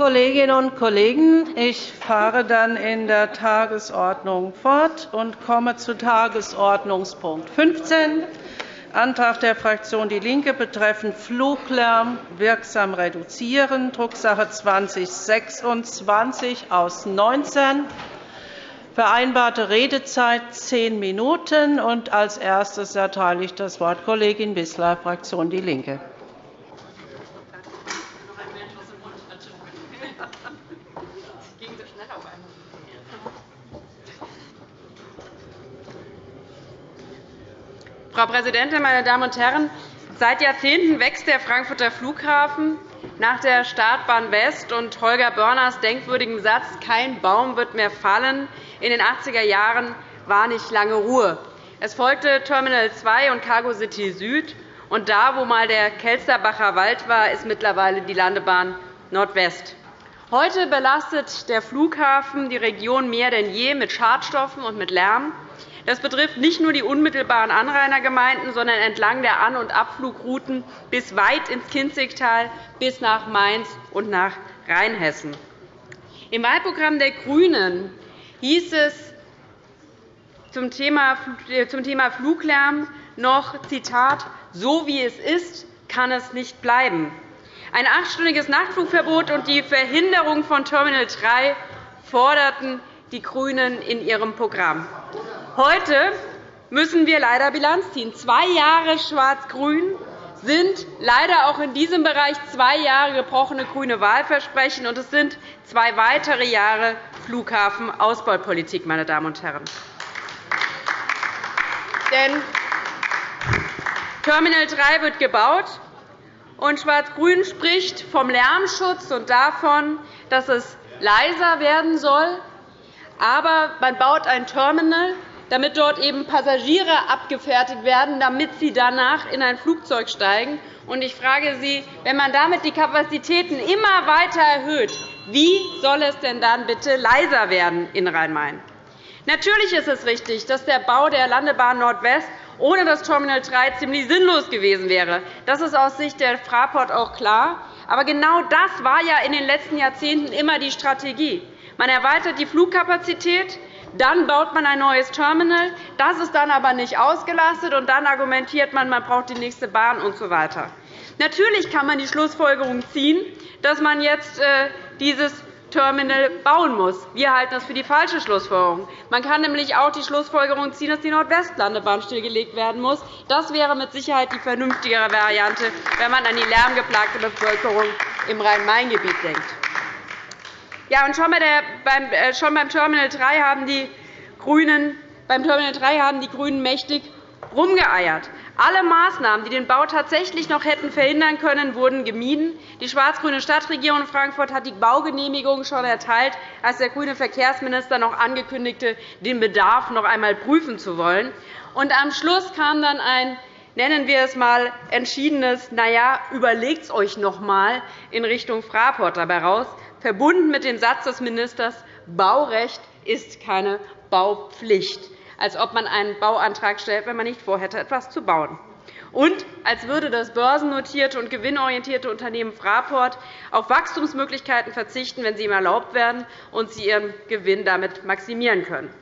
Kolleginnen und Kollegen, ich fahre dann in der Tagesordnung fort und komme zu Tagesordnungspunkt 15, Antrag der Fraktion DIE LINKE betreffend Fluglärm wirksam reduzieren, Drucksache 2026 aus 19. Vereinbarte Redezeit zehn Minuten. Als erstes erteile ich das Wort Kollegin Wissler, Fraktion DIE LINKE. Frau Präsidentin, meine Damen und Herren! Seit Jahrzehnten wächst der Frankfurter Flughafen. Nach der Startbahn West und Holger Börners denkwürdigem Satz Kein Baum wird mehr fallen in den 80er Jahren war nicht lange Ruhe. Es folgte Terminal 2 und Cargo City Süd. Und da, wo einmal der Kelsterbacher Wald war, ist mittlerweile die Landebahn Nordwest. Heute belastet der Flughafen die Region mehr denn je mit Schadstoffen und mit Lärm. Das betrifft nicht nur die unmittelbaren Anrainergemeinden, sondern entlang der An- und Abflugrouten bis weit ins Kinzigtal, bis nach Mainz und nach Rheinhessen. Im Wahlprogramm der GRÜNEN hieß es zum Thema Fluglärm noch, Zitat, so wie es ist, kann es nicht bleiben. Ein achtstündiges Nachtflugverbot und die Verhinderung von Terminal 3 forderten die GRÜNEN in ihrem Programm. Heute müssen wir leider Bilanz ziehen. Zwei Jahre Schwarz-Grün sind leider auch in diesem Bereich zwei Jahre gebrochene grüne Wahlversprechen, und es sind zwei weitere Jahre Flughafenausbaupolitik. Meine Damen und Herren. Denn Terminal 3 wird gebaut, und Schwarz-Grün spricht vom Lärmschutz und davon, dass es leiser werden soll. Aber man baut ein Terminal, damit dort eben Passagiere abgefertigt werden, damit sie danach in ein Flugzeug steigen. Ich frage Sie, wenn man damit die Kapazitäten immer weiter erhöht, wie soll es denn dann bitte leiser werden in Rhein-Main? Natürlich ist es richtig, dass der Bau der Landebahn Nordwest ohne das Terminal 3 ziemlich sinnlos gewesen wäre. Das ist aus Sicht der Fraport auch klar. Aber genau das war ja in den letzten Jahrzehnten immer die Strategie. Man erweitert die Flugkapazität, dann baut man ein neues Terminal. Das ist dann aber nicht ausgelastet, und dann argumentiert man, man braucht die nächste Bahn usw. So Natürlich kann man die Schlussfolgerung ziehen, dass man jetzt äh, dieses Terminal bauen muss. Wir halten das für die falsche Schlussfolgerung. Man kann nämlich auch die Schlussfolgerung ziehen, dass die Nordwestlandebahn stillgelegt werden muss. Das wäre mit Sicherheit die vernünftigere Variante, wenn man an die lärmgeplagte Bevölkerung im Rhein-Main-Gebiet denkt. Ja, und schon, beim, äh, schon beim Terminal 3 haben die GRÜNEN beim Terminal 3 haben die GRÜNEN mächtig rumgeeiert. Alle Maßnahmen, die den Bau tatsächlich noch hätten verhindern können, wurden gemieden. Die schwarz-grüne Stadtregierung Frankfurt hat die Baugenehmigung schon erteilt, als der grüne Verkehrsminister noch ankündigte, den Bedarf noch einmal prüfen zu wollen. Und am Schluss kam dann ein nennen wir es einmal entschiedenes Na ja, überlegt es euch noch einmal in Richtung Fraport dabei raus verbunden mit dem Satz des Ministers, Baurecht ist keine Baupflicht, als ob man einen Bauantrag stellt, wenn man nicht vorhätte, etwas zu bauen. Und als würde das börsennotierte und gewinnorientierte Unternehmen Fraport auf Wachstumsmöglichkeiten verzichten, wenn sie ihm erlaubt werden und sie ihren Gewinn damit maximieren können.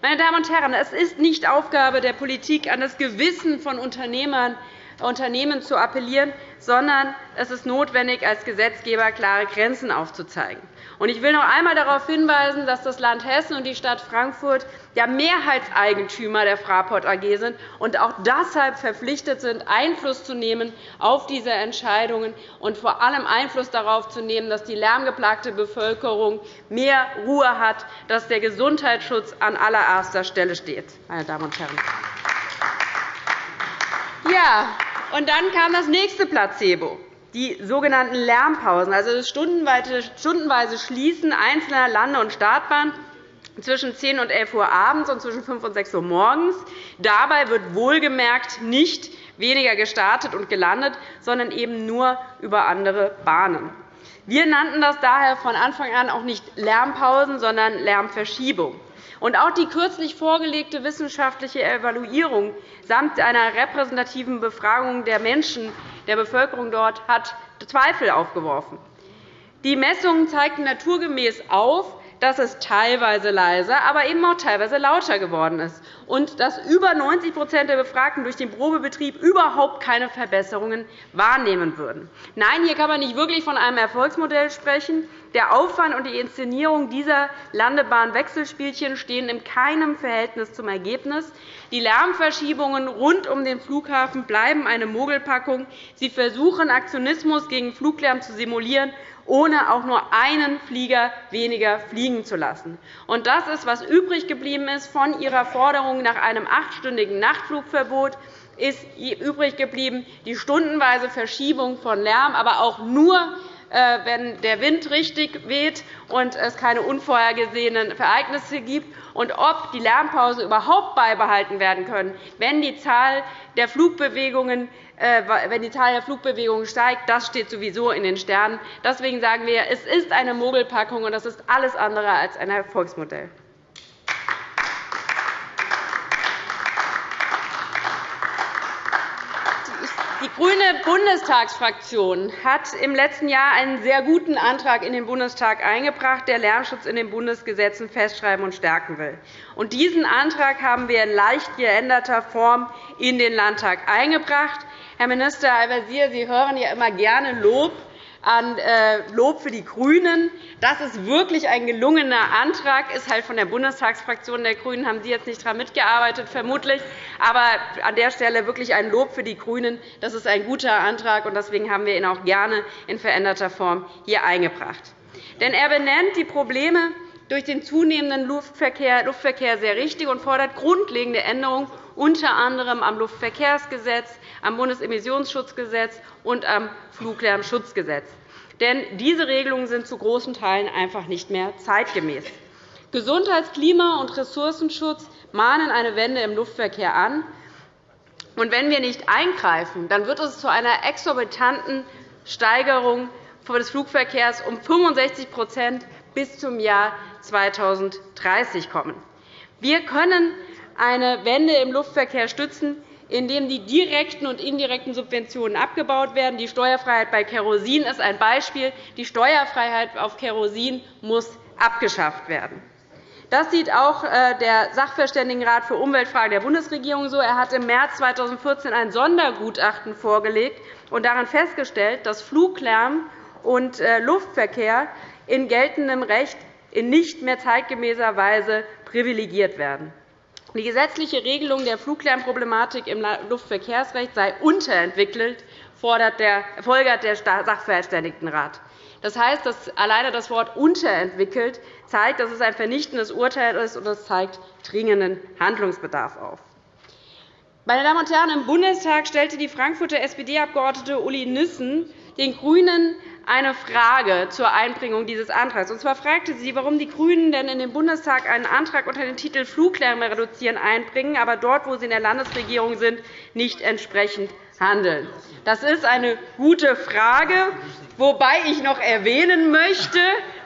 Meine Damen und Herren, es ist nicht Aufgabe der Politik, an das Gewissen von Unternehmern Unternehmen zu appellieren, sondern es ist notwendig, als Gesetzgeber klare Grenzen aufzuzeigen. Ich will noch einmal darauf hinweisen, dass das Land Hessen und die Stadt Frankfurt ja Mehrheitseigentümer der Fraport AG sind und auch deshalb verpflichtet sind, Einfluss zu nehmen auf diese Entscheidungen und vor allem Einfluss darauf zu nehmen, dass die lärmgeplagte Bevölkerung mehr Ruhe hat, dass der Gesundheitsschutz an allererster Stelle steht. Meine Damen und Herren. Ja, und dann kam das nächste Placebo, die sogenannten Lärmpausen, also das stundenweise Schließen einzelner Lande- und Startbahnen zwischen 10 und 11 Uhr abends und zwischen 5 und 6 Uhr morgens. Dabei wird wohlgemerkt nicht weniger gestartet und gelandet, sondern eben nur über andere Bahnen. Wir nannten das daher von Anfang an auch nicht Lärmpausen, sondern Lärmverschiebung. Und auch die kürzlich vorgelegte wissenschaftliche Evaluierung samt einer repräsentativen Befragung der Menschen, der Bevölkerung dort, hat Zweifel aufgeworfen. Die Messungen zeigten naturgemäß auf, dass es teilweise leiser, aber eben auch teilweise lauter geworden ist und dass über 90% der Befragten durch den Probebetrieb überhaupt keine Verbesserungen wahrnehmen würden. Nein, hier kann man nicht wirklich von einem Erfolgsmodell sprechen. Der Aufwand und die Inszenierung dieser Landebahn-Wechselspielchen stehen in keinem Verhältnis zum Ergebnis. Die Lärmverschiebungen rund um den Flughafen bleiben eine Mogelpackung. Sie versuchen, Aktionismus gegen Fluglärm zu simulieren ohne auch nur einen Flieger weniger fliegen zu lassen. Und das ist, was übrig geblieben ist von Ihrer Forderung nach einem achtstündigen Nachtflugverbot ist übrig geblieben die stundenweise Verschiebung von Lärm, aber auch nur äh, wenn der Wind richtig weht und es keine unvorhergesehenen Ereignisse gibt, und ob die Lärmpause überhaupt beibehalten werden können, wenn die Zahl der Flugbewegungen, wenn die Zahl der Flugbewegungen steigt, das steht sowieso in den Sternen. Deswegen sagen wir, es ist eine Mogelpackung, und das ist alles andere als ein Erfolgsmodell. Die grüne Bundestagsfraktion hat im letzten Jahr einen sehr guten Antrag in den Bundestag eingebracht, der Lärmschutz in den Bundesgesetzen festschreiben und stärken will. diesen Antrag haben wir in leicht geänderter Form in den Landtag eingebracht. Herr Minister Al-Wazir, Sie hören ja immer gerne Lob an äh, Lob für die GRÜNEN. Das ist wirklich ein gelungener Antrag, ist halt von der Bundestagsfraktion der GRÜNEN. haben Sie jetzt nicht daran mitgearbeitet, vermutlich. Aber an der Stelle wirklich ein Lob für die GRÜNEN. Das ist ein guter Antrag, und deswegen haben wir ihn auch gerne in veränderter Form hier eingebracht. Denn er benennt die Probleme durch den zunehmenden Luftverkehr, Luftverkehr sehr richtig und fordert grundlegende Änderungen, unter anderem am Luftverkehrsgesetz, am Bundesemissionsschutzgesetz und am Fluglärmschutzgesetz. Denn diese Regelungen sind zu großen Teilen einfach nicht mehr zeitgemäß. Gesundheits-, Klima- und Ressourcenschutz mahnen eine Wende im Luftverkehr an. Und wenn wir nicht eingreifen, dann wird es zu einer exorbitanten Steigerung des Flugverkehrs um 65% bis zum Jahr 2030 kommen. Wir können eine Wende im Luftverkehr stützen, indem die direkten und indirekten Subventionen abgebaut werden. Die Steuerfreiheit bei Kerosin ist ein Beispiel. Die Steuerfreiheit auf Kerosin muss abgeschafft werden. Das sieht auch äh, der Sachverständigenrat für Umweltfragen der Bundesregierung so. Er hat im März 2014 ein Sondergutachten vorgelegt und darin festgestellt, dass Fluglärm und äh, Luftverkehr in geltendem Recht in nicht mehr zeitgemäßer Weise privilegiert werden. Die gesetzliche Regelung der Fluglärmproblematik im Luftverkehrsrecht sei unterentwickelt, folgert der Sachverständigenrat. Das heißt, dass alleine das Wort unterentwickelt zeigt, dass es ein vernichtendes Urteil ist, und es zeigt dringenden Handlungsbedarf auf. Meine Damen und Herren, im Bundestag stellte die Frankfurter SPD-Abgeordnete Uli Nissen den GRÜNEN eine Frage zur Einbringung dieses Antrags. Und zwar fragte sie, warum die GRÜNEN denn in den Bundestag einen Antrag unter dem Titel Fluglärm reduzieren einbringen, aber dort, wo sie in der Landesregierung sind, nicht entsprechend handeln. Das ist eine gute Frage, wobei ich noch erwähnen möchte,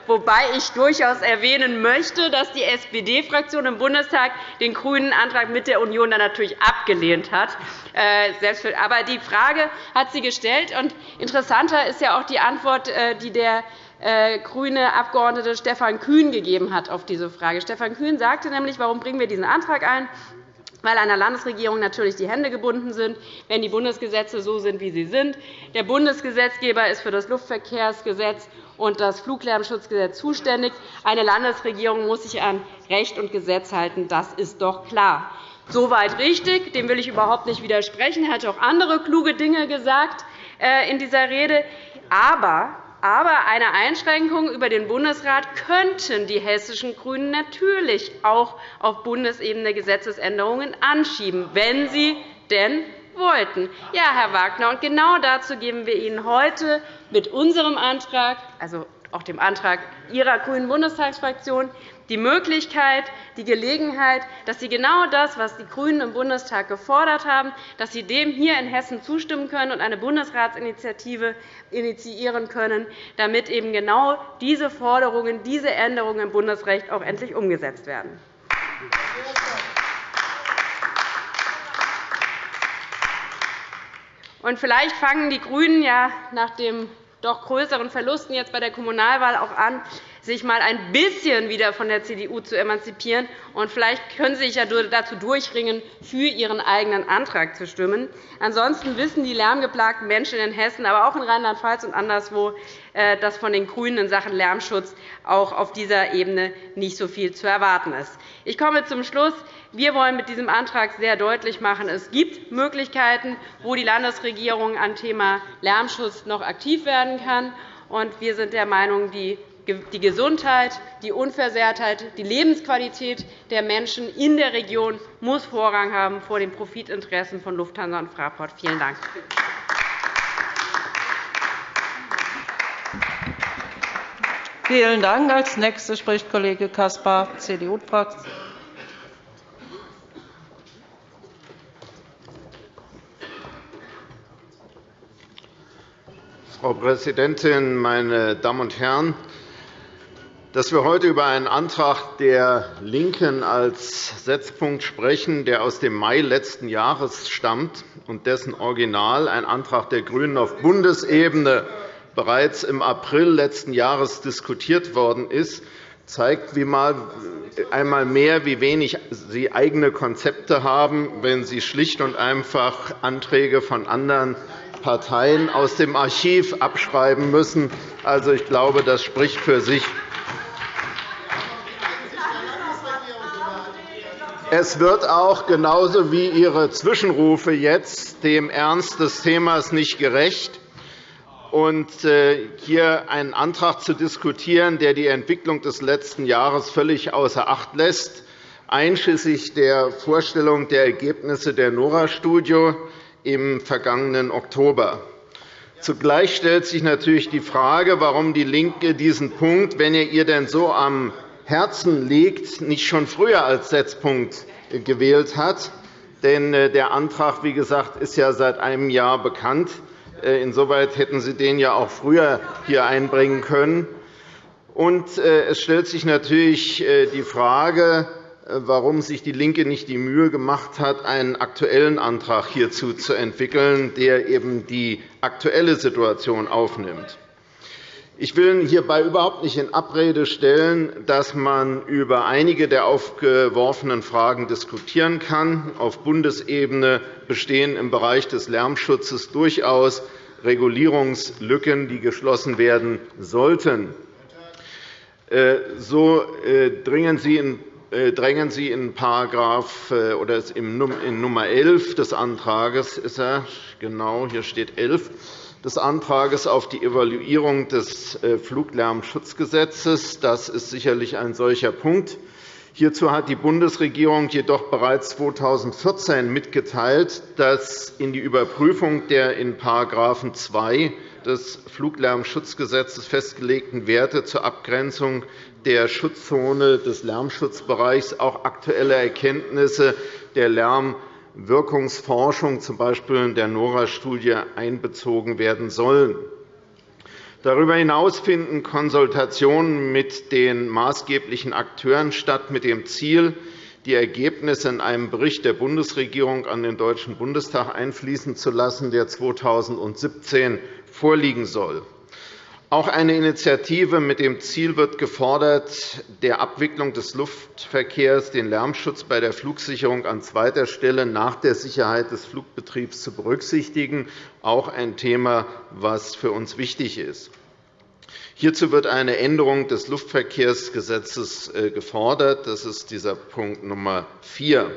wobei ich durchaus erwähnen möchte, dass die SPD-Fraktion im Bundestag den grünen Antrag mit der Union dann natürlich abgelehnt hat. Äh, aber die Frage hat sie gestellt. Und interessanter ist ja auch die Antwort, äh, die der äh, grüne Abgeordnete Stefan Kühn gegeben hat auf diese Frage. Stefan Kühn sagte nämlich, warum bringen wir diesen Antrag ein? weil einer Landesregierung natürlich die Hände gebunden sind, wenn die Bundesgesetze so sind, wie sie sind. Der Bundesgesetzgeber ist für das Luftverkehrsgesetz und das Fluglärmschutzgesetz zuständig. Eine Landesregierung muss sich an Recht und Gesetz halten. Das ist doch klar. Soweit richtig. Dem will ich überhaupt nicht widersprechen. Er hat auch andere kluge Dinge gesagt äh, in dieser Rede. Aber aber eine Einschränkung über den Bundesrat könnten die hessischen GRÜNEN natürlich auch auf Bundesebene Gesetzesänderungen anschieben, wenn sie denn wollten. Ja, Herr Wagner, und genau dazu geben wir Ihnen heute mit unserem Antrag, also auch dem Antrag Ihrer grünen Bundestagsfraktion, die Möglichkeit, die Gelegenheit, dass Sie genau das, was die GRÜNEN im Bundestag gefordert haben, dass Sie dem hier in Hessen zustimmen können und eine Bundesratsinitiative initiieren können, damit eben genau diese Forderungen, diese Änderungen im Bundesrecht auch endlich umgesetzt werden. Und vielleicht fangen die GRÜNEN ja nach dem doch größeren Verlusten jetzt bei der Kommunalwahl auch an, sich einmal ein bisschen wieder von der CDU zu emanzipieren. Und vielleicht können Sie sich ja dazu durchringen, für Ihren eigenen Antrag zu stimmen. Ansonsten wissen die lärmgeplagten Menschen in Hessen, aber auch in Rheinland-Pfalz und anderswo, äh, dass von den GRÜNEN in Sachen Lärmschutz auch auf dieser Ebene nicht so viel zu erwarten ist. Ich komme zum Schluss. Wir wollen mit diesem Antrag sehr deutlich machen, es gibt Möglichkeiten, wo die Landesregierung am Thema Lärmschutz noch aktiv werden kann. Wir sind der Meinung, die Gesundheit, die Unversehrtheit, die Lebensqualität der Menschen in der Region muss Vorrang haben vor den Profitinteressen von Lufthansa und Fraport. Vielen Dank. Vielen Dank. Als Nächster spricht Kollege Caspar, CDU-Fraktion. Frau Präsidentin, meine Damen und Herren! Dass wir heute über einen Antrag der LINKEN als Setzpunkt sprechen, der aus dem Mai letzten Jahres stammt und dessen Original, ein Antrag der GRÜNEN auf Bundesebene, bereits im April letzten Jahres diskutiert worden ist, zeigt einmal mehr, wie wenig Sie eigene Konzepte haben, wenn Sie schlicht und einfach Anträge von anderen Parteien aus dem Archiv abschreiben müssen. Also, ich glaube, das spricht für sich. Es wird auch genauso wie Ihre Zwischenrufe jetzt dem Ernst des Themas nicht gerecht. Und äh, hier einen Antrag zu diskutieren, der die Entwicklung des letzten Jahres völlig außer Acht lässt, einschließlich der Vorstellung der Ergebnisse der NORA-Studie im vergangenen Oktober. Zugleich stellt sich natürlich die Frage, warum DIE LINKE diesen Punkt, wenn er ihr denn so am Herzen liegt, nicht schon früher als Setzpunkt gewählt hat. Denn äh, der Antrag, wie gesagt, ist ja seit einem Jahr bekannt. Äh, insoweit hätten Sie den ja auch früher hier einbringen können. Und äh, es stellt sich natürlich die Frage, warum sich DIE LINKE nicht die Mühe gemacht hat, einen aktuellen Antrag hierzu zu entwickeln, der eben die aktuelle Situation aufnimmt. Ich will hierbei überhaupt nicht in Abrede stellen, dass man über einige der aufgeworfenen Fragen diskutieren kann. Auf Bundesebene bestehen im Bereich des Lärmschutzes durchaus Regulierungslücken, die geschlossen werden sollten. Äh, so äh, dringen Sie in äh, drängen Sie in Paragraph, oder in Nummer 11 des Antrags ist er, genau, hier steht 11 des Antrags auf die Evaluierung des äh, Fluglärmschutzgesetzes. Das ist sicherlich ein solcher Punkt. Hierzu hat die Bundesregierung jedoch bereits 2014 mitgeteilt, dass in die Überprüfung der in § 2 des Fluglärmschutzgesetzes festgelegten Werte zur Abgrenzung der Schutzzone des Lärmschutzbereichs auch aktuelle Erkenntnisse der Lärmwirkungsforschung, z. B. in der NORA-Studie, einbezogen werden sollen. Darüber hinaus finden Konsultationen mit den maßgeblichen Akteuren statt, mit dem Ziel, die Ergebnisse in einem Bericht der Bundesregierung an den Deutschen Bundestag einfließen zu lassen, der 2017 vorliegen soll. Auch eine Initiative mit dem Ziel wird gefordert, der Abwicklung des Luftverkehrs den Lärmschutz bei der Flugsicherung an zweiter Stelle nach der Sicherheit des Flugbetriebs zu berücksichtigen, auch ein Thema, das für uns wichtig ist. Hierzu wird eine Änderung des Luftverkehrsgesetzes äh, gefordert. Das ist dieser Punkt Nummer 4.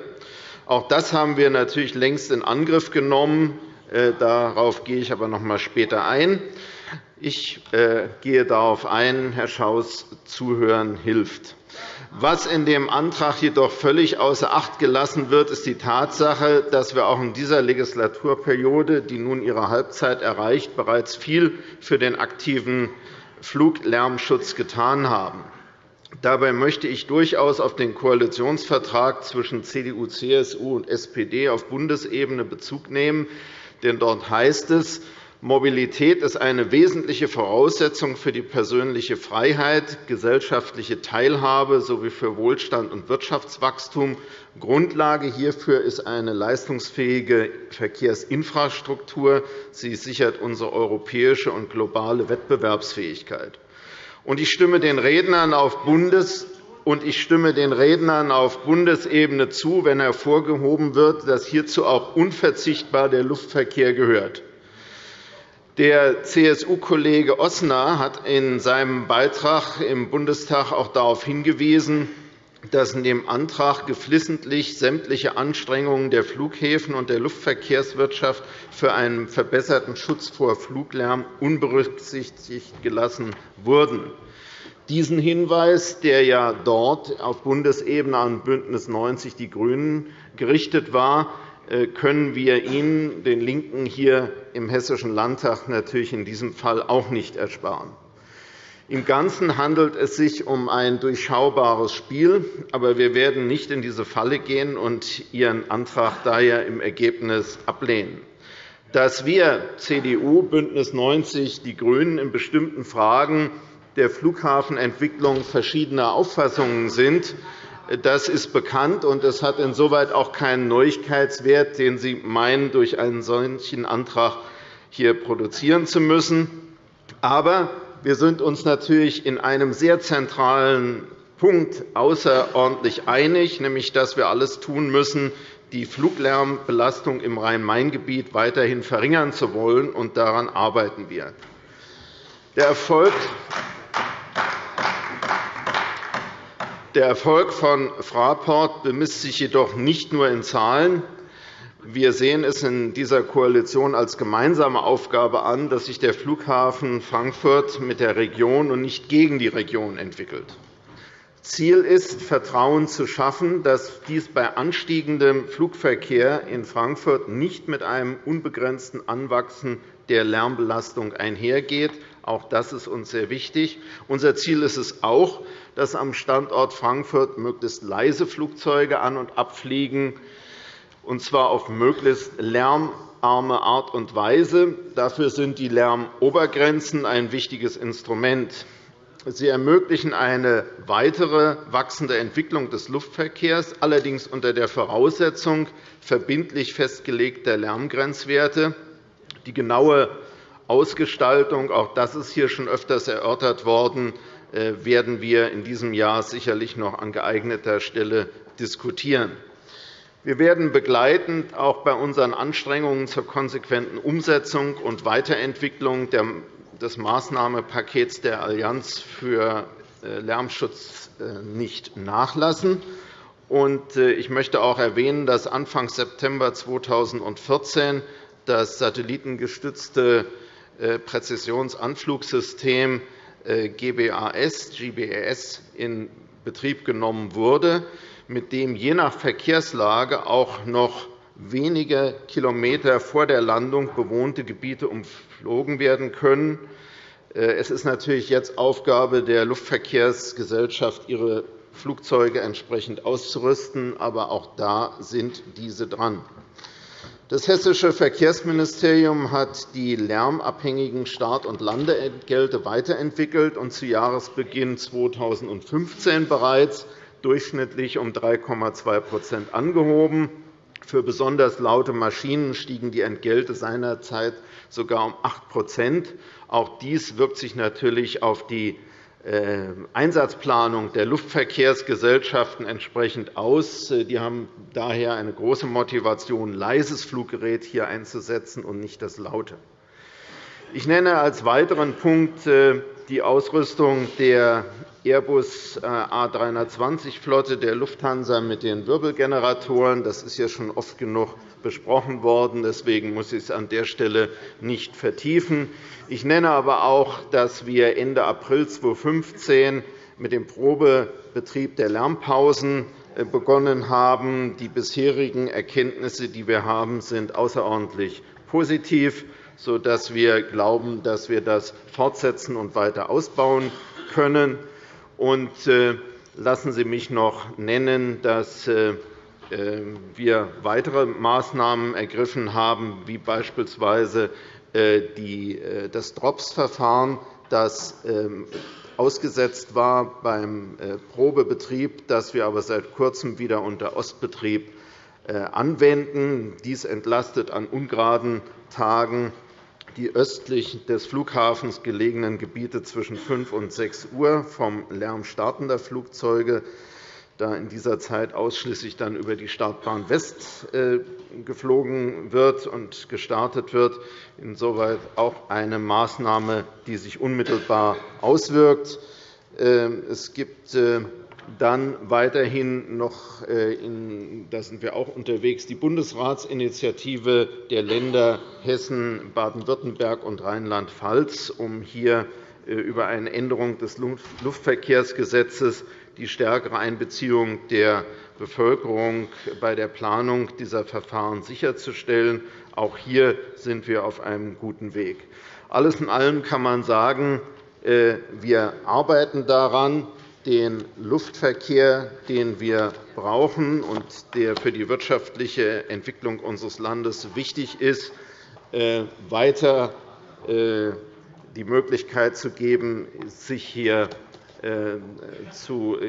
Auch das haben wir natürlich längst in Angriff genommen. Äh, darauf gehe ich aber noch einmal später ein. Ich äh, gehe darauf ein, Herr Schaus, zuhören hilft. Was in dem Antrag jedoch völlig außer Acht gelassen wird, ist die Tatsache, dass wir auch in dieser Legislaturperiode, die nun ihre Halbzeit erreicht, bereits viel für den aktiven Fluglärmschutz getan haben. Dabei möchte ich durchaus auf den Koalitionsvertrag zwischen CDU, CSU und SPD auf Bundesebene Bezug nehmen. Denn dort heißt es, Mobilität ist eine wesentliche Voraussetzung für die persönliche Freiheit, gesellschaftliche Teilhabe sowie für Wohlstand und Wirtschaftswachstum. Grundlage hierfür ist eine leistungsfähige Verkehrsinfrastruktur. Sie sichert unsere europäische und globale Wettbewerbsfähigkeit. Ich stimme den Rednern auf Bundes- und ich stimme den Rednern auf Bundesebene zu, wenn hervorgehoben wird, dass hierzu auch unverzichtbar der Luftverkehr gehört. Der CSU-Kollege Osner hat in seinem Beitrag im Bundestag auch darauf hingewiesen, dass in dem Antrag geflissentlich sämtliche Anstrengungen der Flughäfen und der Luftverkehrswirtschaft für einen verbesserten Schutz vor Fluglärm unberücksichtigt gelassen wurden. Diesen Hinweis, der ja dort auf Bundesebene an BÜNDNIS 90 die GRÜNEN gerichtet war, können wir Ihnen, den LINKEN, hier im Hessischen Landtag natürlich in diesem Fall auch nicht ersparen. Im Ganzen handelt es sich um ein durchschaubares Spiel, aber wir werden nicht in diese Falle gehen und Ihren Antrag daher im Ergebnis ablehnen. Dass wir CDU, BÜNDNIS 90 die GRÜNEN in bestimmten Fragen der Flughafenentwicklung verschiedener Auffassungen sind, das ist bekannt, und es hat insoweit auch keinen Neuigkeitswert, den Sie meinen, durch einen solchen Antrag hier produzieren zu müssen. Aber wir sind uns natürlich in einem sehr zentralen Punkt außerordentlich einig, nämlich dass wir alles tun müssen, die Fluglärmbelastung im Rhein-Main-Gebiet weiterhin verringern zu wollen, und daran arbeiten wir. Der Erfolg Der Erfolg von Fraport bemisst sich jedoch nicht nur in Zahlen. Wir sehen es in dieser Koalition als gemeinsame Aufgabe an, dass sich der Flughafen Frankfurt mit der Region und nicht gegen die Region entwickelt. Ziel ist, Vertrauen zu schaffen, dass dies bei anstiegendem Flugverkehr in Frankfurt nicht mit einem unbegrenzten Anwachsen der Lärmbelastung einhergeht. Auch das ist uns sehr wichtig. Unser Ziel ist es auch, dass am Standort Frankfurt möglichst leise Flugzeuge an- und abfliegen, und zwar auf möglichst lärmarme Art und Weise. Dafür sind die Lärmobergrenzen ein wichtiges Instrument. Sie ermöglichen eine weitere wachsende Entwicklung des Luftverkehrs, allerdings unter der Voraussetzung verbindlich festgelegter Lärmgrenzwerte. Die genaue Ausgestaltung, auch das ist hier schon öfters erörtert worden, werden wir in diesem Jahr sicherlich noch an geeigneter Stelle diskutieren. Wir werden begleitend auch bei unseren Anstrengungen zur konsequenten Umsetzung und Weiterentwicklung des Maßnahmenpakets der Allianz für äh, Lärmschutz äh, nicht nachlassen. Ich möchte auch erwähnen, dass Anfang September 2014 das satellitengestützte Präzisionsanflugsystem äh, GBAS, GBAS in Betrieb genommen wurde, mit dem je nach Verkehrslage auch noch wenige Kilometer vor der Landung bewohnte Gebiete umflogen werden können. Äh, es ist natürlich jetzt Aufgabe der Luftverkehrsgesellschaft, ihre Flugzeuge entsprechend auszurüsten. Aber auch da sind diese dran. Das Hessische Verkehrsministerium hat die lärmabhängigen Start- und Landeentgelte weiterentwickelt und zu Jahresbeginn 2015 bereits durchschnittlich um 3,2% angehoben. Für besonders laute Maschinen stiegen die Entgelte seinerzeit sogar um 8% Auch dies wirkt sich natürlich auf die Einsatzplanung der Luftverkehrsgesellschaften entsprechend aus. Äh, die haben daher eine große Motivation, leises Fluggerät hier einzusetzen und nicht das laute. Ich nenne als weiteren Punkt äh, die Ausrüstung der Airbus A320-Flotte der Lufthansa mit den Wirbelgeneratoren. Das ist ja schon oft genug besprochen worden. Deswegen muss ich es an der Stelle nicht vertiefen. Ich nenne aber auch, dass wir Ende April 2015 mit dem Probebetrieb der Lärmpausen äh, begonnen haben. Die bisherigen Erkenntnisse, die wir haben, sind außerordentlich positiv, sodass wir glauben, dass wir das fortsetzen und weiter ausbauen können. Und äh, lassen Sie mich noch nennen, dass äh, wir weitere Maßnahmen ergriffen haben, wie beispielsweise das DROPS-Verfahren, das ähm, ausgesetzt war beim Probebetrieb, das wir aber seit Kurzem wieder unter Ostbetrieb anwenden. Dies entlastet an ungeraden Tagen die östlich des Flughafens gelegenen Gebiete zwischen 5 und 6 Uhr vom Lärm startender Flugzeuge, da in dieser Zeit ausschließlich dann über die Startbahn West äh, geflogen wird und gestartet wird. Insoweit auch eine Maßnahme, die sich unmittelbar auswirkt. Ähm, es gibt äh, dann weiterhin noch, äh, in, da sind wir auch unterwegs, die Bundesratsinitiative der Länder Hessen, Baden-Württemberg und Rheinland-Pfalz, um hier äh, über eine Änderung des Luftverkehrsgesetzes die stärkere Einbeziehung der Bevölkerung bei der Planung dieser Verfahren sicherzustellen. Auch hier sind wir auf einem guten Weg. Alles in allem kann man sagen, äh, wir arbeiten daran, den Luftverkehr, den wir brauchen und der für die wirtschaftliche Entwicklung unseres Landes wichtig ist, äh, weiter äh, die Möglichkeit zu geben, sich hier äh,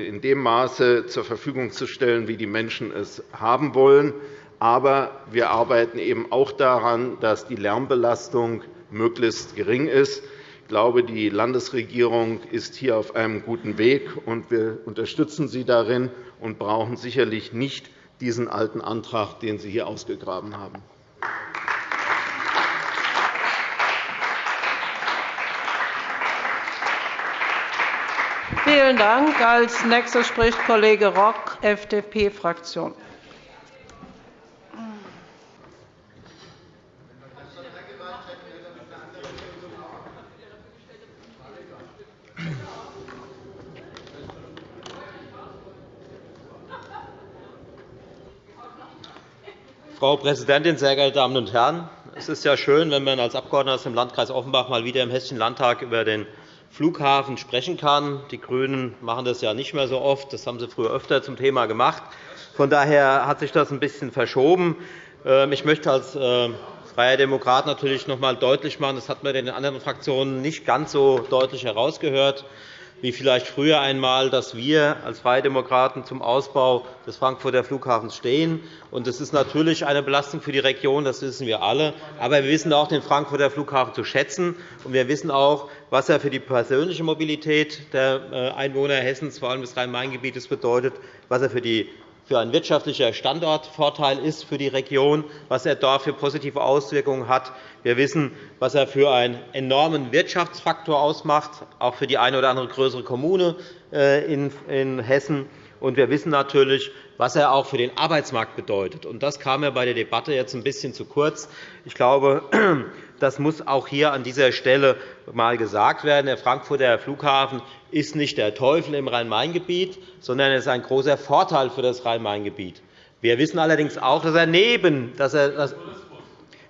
in dem Maße zur Verfügung zu stellen, wie die Menschen es haben wollen. Aber wir arbeiten eben auch daran, dass die Lärmbelastung möglichst gering ist glaube, die Landesregierung ist hier auf einem guten Weg, und wir unterstützen Sie darin und brauchen sicherlich nicht diesen alten Antrag, den Sie hier ausgegraben haben. Vielen Dank. Als nächster spricht Kollege Rock, FDP-Fraktion. Frau Präsidentin, sehr geehrte Damen und Herren! Es ist ja schön, wenn man als Abgeordneter aus dem Landkreis Offenbach mal wieder im Hessischen Landtag über den Flughafen sprechen kann. Die GRÜNEN machen das ja nicht mehr so oft. Das haben sie früher öfter zum Thema gemacht. Von daher hat sich das ein bisschen verschoben. Ähm, ich möchte als äh, Freier Demokrat natürlich noch einmal deutlich machen, das hat man in den anderen Fraktionen nicht ganz so deutlich herausgehört, wie vielleicht früher einmal, dass wir als Freie Demokraten zum Ausbau des Frankfurter Flughafens stehen. Das ist natürlich eine Belastung für die Region, das wissen wir alle. Aber wir wissen auch den Frankfurter Flughafen zu schätzen. Und wir wissen auch, was er für die persönliche Mobilität der äh, Einwohner Hessens, vor allem des Rhein-Main-Gebietes, bedeutet, was er für die für ein wirtschaftlicher Standortvorteil ist für die Region, was er dort für positive Auswirkungen hat. Wir wissen, was er für einen enormen Wirtschaftsfaktor ausmacht, auch für die eine oder andere größere Kommune äh, in Hessen. Und wir wissen natürlich, was er auch für den Arbeitsmarkt bedeutet. Das kam mir bei der Debatte jetzt ein bisschen zu kurz. Ich glaube, das muss auch hier an dieser Stelle einmal gesagt werden. Der Frankfurter Flughafen ist nicht der Teufel im Rhein-Main-Gebiet, sondern er ist ein großer Vorteil für das Rhein-Main-Gebiet. Wir wissen allerdings auch, dass er neben, dass er,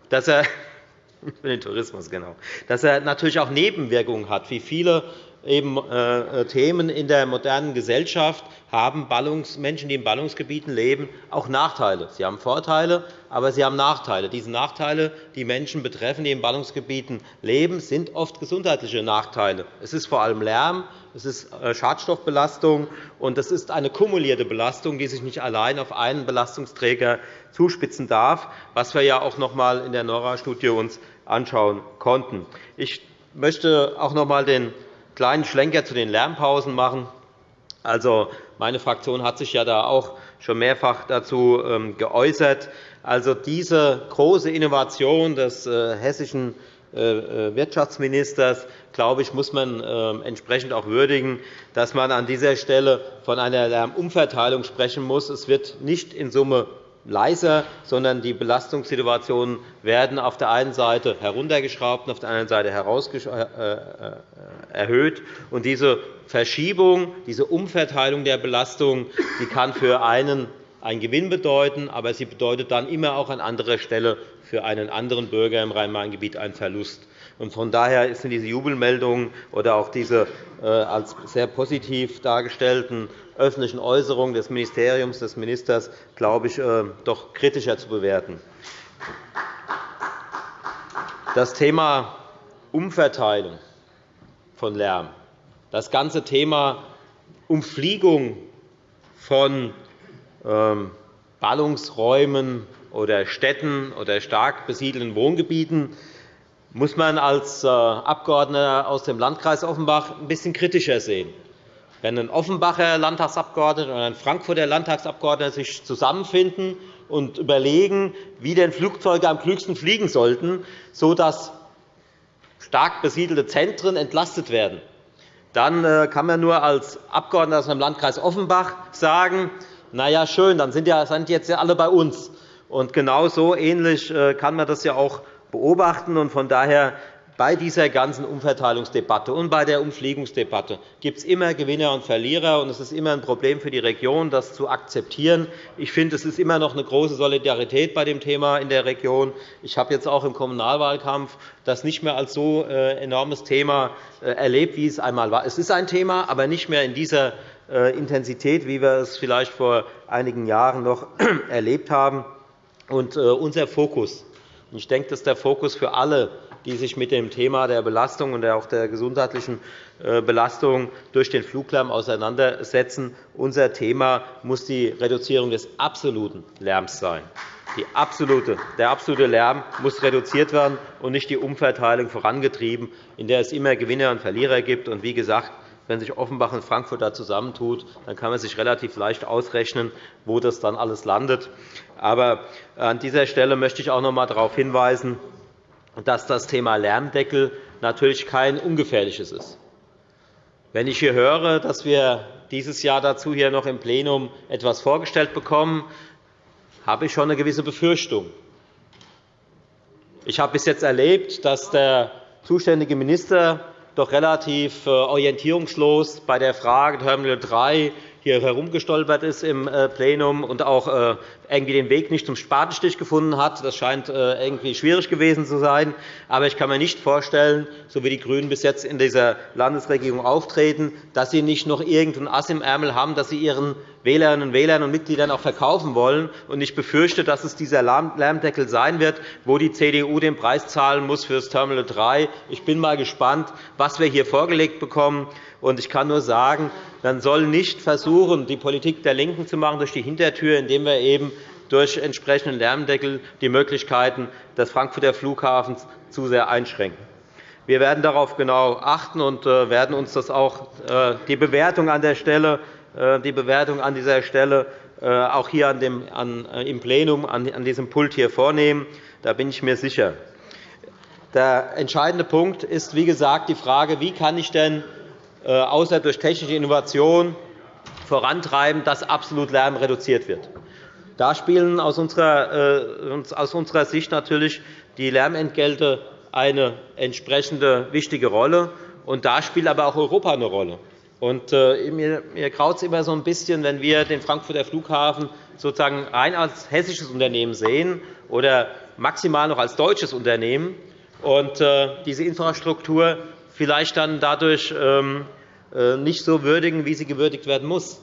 dass er für den Tourismus, genau, dass er natürlich auch Nebenwirkungen hat, wie viele eben, äh, Themen in der modernen Gesellschaft haben Menschen, die in Ballungsgebieten leben, auch Nachteile. Sie haben Vorteile, aber sie haben Nachteile. Diese Nachteile, die Menschen betreffen, die in Ballungsgebieten leben, sind oft gesundheitliche Nachteile. Es ist vor allem Lärm, es ist äh, Schadstoffbelastung, und es ist eine kumulierte Belastung, die sich nicht allein auf einen Belastungsträger zuspitzen darf, was wir ja auch noch einmal in der NORA-Studie uns anschauen konnten. Ich möchte auch noch einmal den kleinen Schlenker zu den Lärmpausen machen. Also, meine Fraktion hat sich ja da auch schon mehrfach dazu ähm, geäußert. Also, diese große Innovation des äh, hessischen äh, äh, Wirtschaftsministers, glaube ich, muss man ähm, entsprechend auch würdigen, dass man an dieser Stelle von einer Lärmumverteilung sprechen muss. Es wird nicht in Summe leiser, sondern die Belastungssituationen werden auf der einen Seite heruntergeschraubt und auf der anderen Seite äh, äh, erhöht. Diese Verschiebung, diese Umverteilung der Belastung die kann für einen einen Gewinn bedeuten, aber sie bedeutet dann immer auch an anderer Stelle für einen anderen Bürger im Rhein-Main-Gebiet einen Verlust. Von daher sind diese Jubelmeldungen oder auch diese äh, als sehr positiv dargestellten öffentlichen Äußerungen des Ministeriums des Ministers, glaube ich, äh, doch kritischer zu bewerten. das Thema Umverteilung von Lärm, das ganze Thema Umfliegung von ähm, Ballungsräumen oder Städten oder stark besiedelten Wohngebieten muss man als äh, Abgeordneter aus dem Landkreis Offenbach ein bisschen kritischer sehen. Wenn ein Offenbacher Landtagsabgeordneter oder ein Frankfurter Landtagsabgeordneter sich zusammenfinden und überlegen, wie denn Flugzeuge am klügsten fliegen sollten, sodass stark besiedelte Zentren entlastet werden, dann äh, kann man nur als Abgeordneter aus dem Landkreis Offenbach sagen, na ja, schön, dann sind jetzt alle bei uns. Und genau so ähnlich äh, kann man das ja auch beobachten. Von daher bei dieser ganzen Umverteilungsdebatte und bei der Umfliegungsdebatte gibt es immer Gewinner und Verlierer. und Es ist immer ein Problem für die Region, das zu akzeptieren. Ich finde, es ist immer noch eine große Solidarität bei dem Thema in der Region. Ich habe jetzt auch im Kommunalwahlkampf das nicht mehr als so äh, enormes Thema äh, erlebt, wie es einmal war. Es ist ein Thema, aber nicht mehr in dieser äh, Intensität, wie wir es vielleicht vor einigen Jahren noch erlebt haben. Und unser Fokus ich denke, das ist der Fokus für alle, die sich mit dem Thema der Belastung und auch der gesundheitlichen äh, Belastung durch den Fluglärm auseinandersetzen. Unser Thema muss die Reduzierung des absoluten Lärms sein. Absolute, der absolute Lärm muss reduziert werden und nicht die Umverteilung vorangetrieben, in der es immer Gewinner und Verlierer gibt. Und wie gesagt, wenn sich Offenbach und Frankfurt da zusammentut, dann kann man sich relativ leicht ausrechnen, wo das dann alles landet. Aber an dieser Stelle möchte ich auch noch einmal darauf hinweisen, dass das Thema Lärmdeckel natürlich kein ungefährliches ist. Wenn ich hier höre, dass wir dieses Jahr dazu hier noch im Plenum etwas vorgestellt bekommen, habe ich schon eine gewisse Befürchtung. Ich habe bis jetzt erlebt, dass der zuständige Minister doch relativ äh, orientierungslos bei der Frage Terminal 3 hier herumgestolpert ist im äh, Plenum und auch äh, irgendwie den Weg nicht zum Spatenstich gefunden hat. Das scheint äh, irgendwie schwierig gewesen zu sein. Aber ich kann mir nicht vorstellen, so wie die GRÜNEN bis jetzt in dieser Landesregierung auftreten, dass sie nicht noch irgendein Ass im Ärmel haben, das sie ihren Wählerinnen und Wählern und Mitgliedern auch verkaufen wollen. Ich befürchte, dass es dieser Lärmdeckel sein wird, wo die CDU den Preis zahlen muss für das Terminal 3. Ich bin mal gespannt, was wir hier vorgelegt bekommen. Ich kann nur sagen, man soll nicht versuchen, die Politik der LINKEN zu machen durch die Hintertür, indem wir eben durch entsprechenden Lärmdeckel die Möglichkeiten des Frankfurter Flughafens zu sehr einschränken. Wir werden darauf genau achten und äh, werden uns das auch äh, die Bewertung an der Stelle äh, die Bewertung an dieser Stelle auch hier im Plenum an diesem Pult hier vornehmen. Da bin ich mir sicher. Der entscheidende Punkt ist, wie gesagt, die Frage, wie kann ich denn außer durch technische Innovation vorantreiben, dass absolut Lärm reduziert wird. Da spielen aus unserer Sicht natürlich die Lärmentgelte eine entsprechende wichtige Rolle. Und da spielt aber auch Europa eine Rolle. Und, äh, mir, graut es immer so ein bisschen, wenn wir den Frankfurter Flughafen sozusagen rein als hessisches Unternehmen sehen oder maximal noch als deutsches Unternehmen und äh, diese Infrastruktur vielleicht dann dadurch ähm, äh, nicht so würdigen, wie sie gewürdigt werden muss.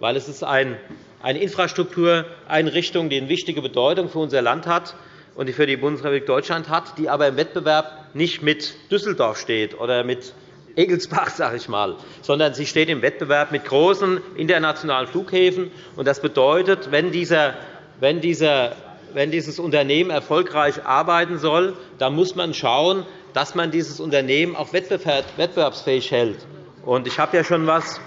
Weil es ist eine Infrastruktureinrichtung, die eine wichtige Bedeutung für unser Land hat und für die Bundesrepublik Deutschland hat, die aber im Wettbewerb nicht mit Düsseldorf steht oder mit Egelsbach, sage ich mal, sondern sie steht im Wettbewerb mit großen internationalen Flughäfen. Das bedeutet, wenn, dieser, wenn, dieser, wenn dieses Unternehmen erfolgreich arbeiten soll, dann muss man schauen, dass man dieses Unternehmen auch wettbewerbsfähig hält. Ich habe ja schon etwas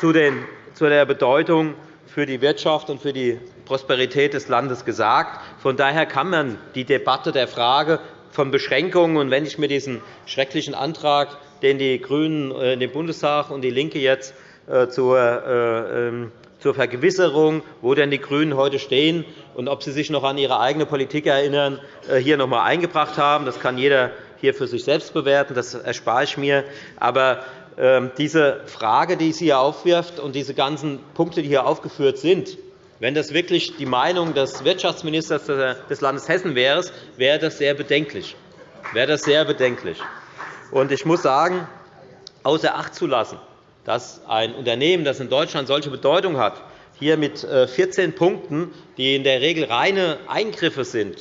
zu der Bedeutung für die Wirtschaft und für die Prosperität des Landes gesagt. Von daher kann man die Debatte der Frage von Beschränkungen, und wenn ich mir diesen schrecklichen Antrag, den die GRÜNEN in den Bundestag und DIE LINKE jetzt äh, zur äh, ähm, zur Vergewisserung, wo denn die GRÜNEN heute stehen und ob sie sich noch an ihre eigene Politik erinnern, äh, hier noch einmal eingebracht haben. Das kann jeder hier für sich selbst bewerten. Das erspare ich mir. Aber ähm, diese Frage, die sie hier aufwirft, und diese ganzen Punkte, die hier aufgeführt sind, wenn das wirklich die Meinung des Wirtschaftsministers des Landes Hessen wäre, wäre das sehr bedenklich. Wäre das sehr bedenklich. Ich muss sagen, außer Acht zu lassen, dass ein Unternehmen, das in Deutschland solche Bedeutung hat, hier mit 14 äh, Punkten, die in der Regel reine Eingriffe sind,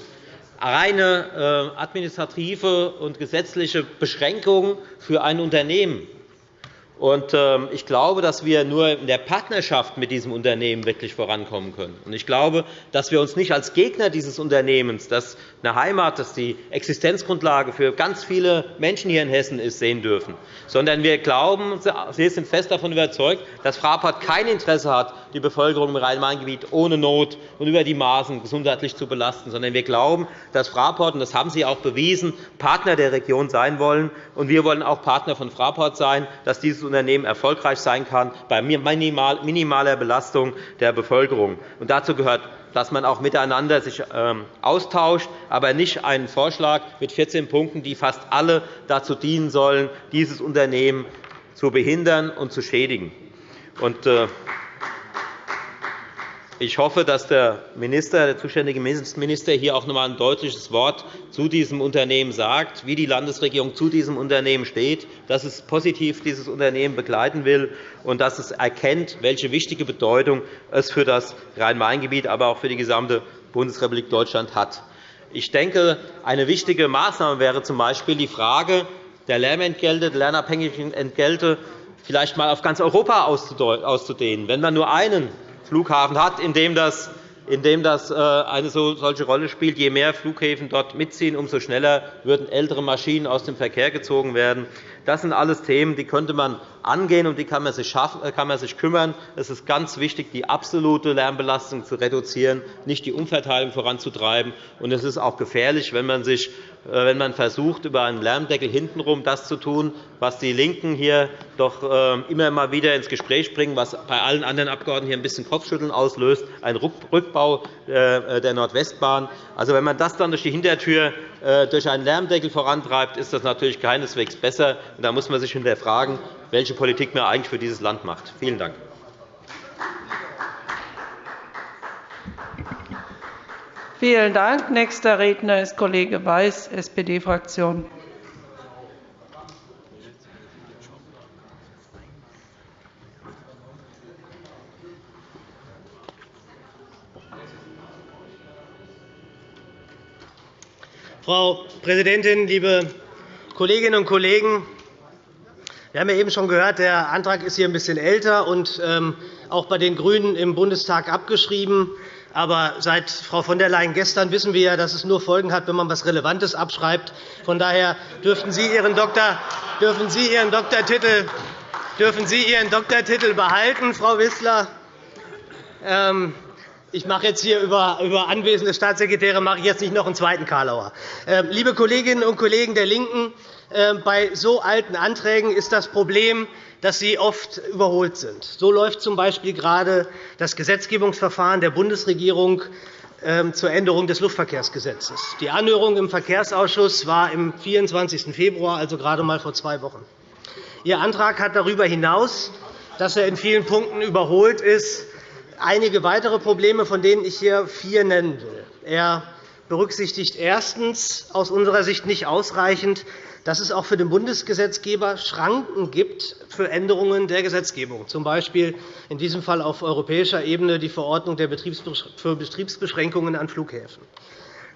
reine äh, administrative und gesetzliche Beschränkung für ein Unternehmen. Ähm, ich glaube, dass wir nur in der Partnerschaft mit diesem Unternehmen wirklich vorankommen können. Ich glaube, dass wir uns nicht als Gegner dieses Unternehmens, das eine Heimat, das die Existenzgrundlage für ganz viele Menschen hier in Hessen ist, sehen dürfen, sondern wir glauben, wir sind fest davon überzeugt, dass Fraport kein Interesse hat, die Bevölkerung im Rhein-Main-Gebiet ohne Not und über die Maßen gesundheitlich zu belasten, sondern wir glauben, dass Fraport, und das haben Sie auch bewiesen, Partner der Region sein wollen. Und wir wollen auch Partner von Fraport sein, dass dieses Unternehmen erfolgreich sein kann bei minimaler Belastung der Bevölkerung. Und dazu gehört dass man auch miteinander sich ähm, austauscht, aber nicht einen Vorschlag mit 14 Punkten, die fast alle dazu dienen sollen, dieses Unternehmen zu behindern und zu schädigen. Äh, ich hoffe, dass der, Minister, der zuständige Minister hier auch noch einmal ein deutliches Wort zu diesem Unternehmen sagt, wie die Landesregierung zu diesem Unternehmen steht, dass es positiv dieses Unternehmen begleiten will und dass es erkennt, welche wichtige Bedeutung es für das Rhein-Main-Gebiet, aber auch für die gesamte Bundesrepublik Deutschland hat. Ich denke, eine wichtige Maßnahme wäre z.B. die Frage der Lärmentgelte, der lernabhängigen Entgelte vielleicht einmal auf ganz Europa auszudehnen. Wenn man nur einen Flughafen hat, in dem das in das äh, eine solche Rolle spielt. Je mehr Flughäfen dort mitziehen, umso schneller würden ältere Maschinen aus dem Verkehr gezogen werden. Das sind alles Themen, die könnte man angehen, und die kann man sich, schaffen, äh, kann man sich kümmern. Es ist ganz wichtig, die absolute Lärmbelastung zu reduzieren, nicht die Umverteilung voranzutreiben. Und es ist auch gefährlich, wenn man sich äh, wenn man versucht, über einen Lärmdeckel hintenrum das zu tun, was die LINKEN hier doch äh, immer mal wieder ins Gespräch bringen, was bei allen anderen Abgeordneten hier ein bisschen Kopfschütteln auslöst, ein Rückbau äh, der Nordwestbahn. Also, wenn man das dann durch die Hintertür durch einen Lärmdeckel vorantreibt, ist das natürlich keineswegs besser. Da muss man sich hinterfragen, welche Politik man eigentlich für dieses Land macht. Vielen Dank. Vielen Dank. Nächster Redner ist Kollege Weiß, SPD-Fraktion. Frau Präsidentin, liebe Kolleginnen und Kollegen! Wir haben ja eben schon gehört, der Antrag ist hier ein bisschen älter und ähm, auch bei den GRÜNEN im Bundestag abgeschrieben. Aber seit Frau von der Leyen gestern wissen wir ja, dass es nur Folgen hat, wenn man etwas Relevantes abschreibt. Von daher dürfen Sie Ihren, Doktor, dürfen Sie Ihren, Doktortitel, dürfen Sie Ihren Doktortitel behalten, Frau Wissler. Ähm, ich mache jetzt hier über, über anwesende Staatssekretäre mache ich jetzt nicht noch einen zweiten Karlauer. Ähm, liebe Kolleginnen und Kollegen der LINKEN, ähm, bei so alten Anträgen ist das Problem, dass sie oft überholt sind. So läuft z.B. gerade das Gesetzgebungsverfahren der Bundesregierung ähm, zur Änderung des Luftverkehrsgesetzes. Die Anhörung im Verkehrsausschuss war am 24. Februar, also gerade einmal vor zwei Wochen. Ihr Antrag hat darüber hinaus, dass er in vielen Punkten überholt ist, einige weitere Probleme, von denen ich hier vier nennen will. Er berücksichtigt erstens aus unserer Sicht nicht ausreichend dass es auch für den Bundesgesetzgeber Schranken gibt für Änderungen der Gesetzgebung, z. B. in diesem Fall auf europäischer Ebene die Verordnung für Betriebsbeschränkungen an Flughäfen.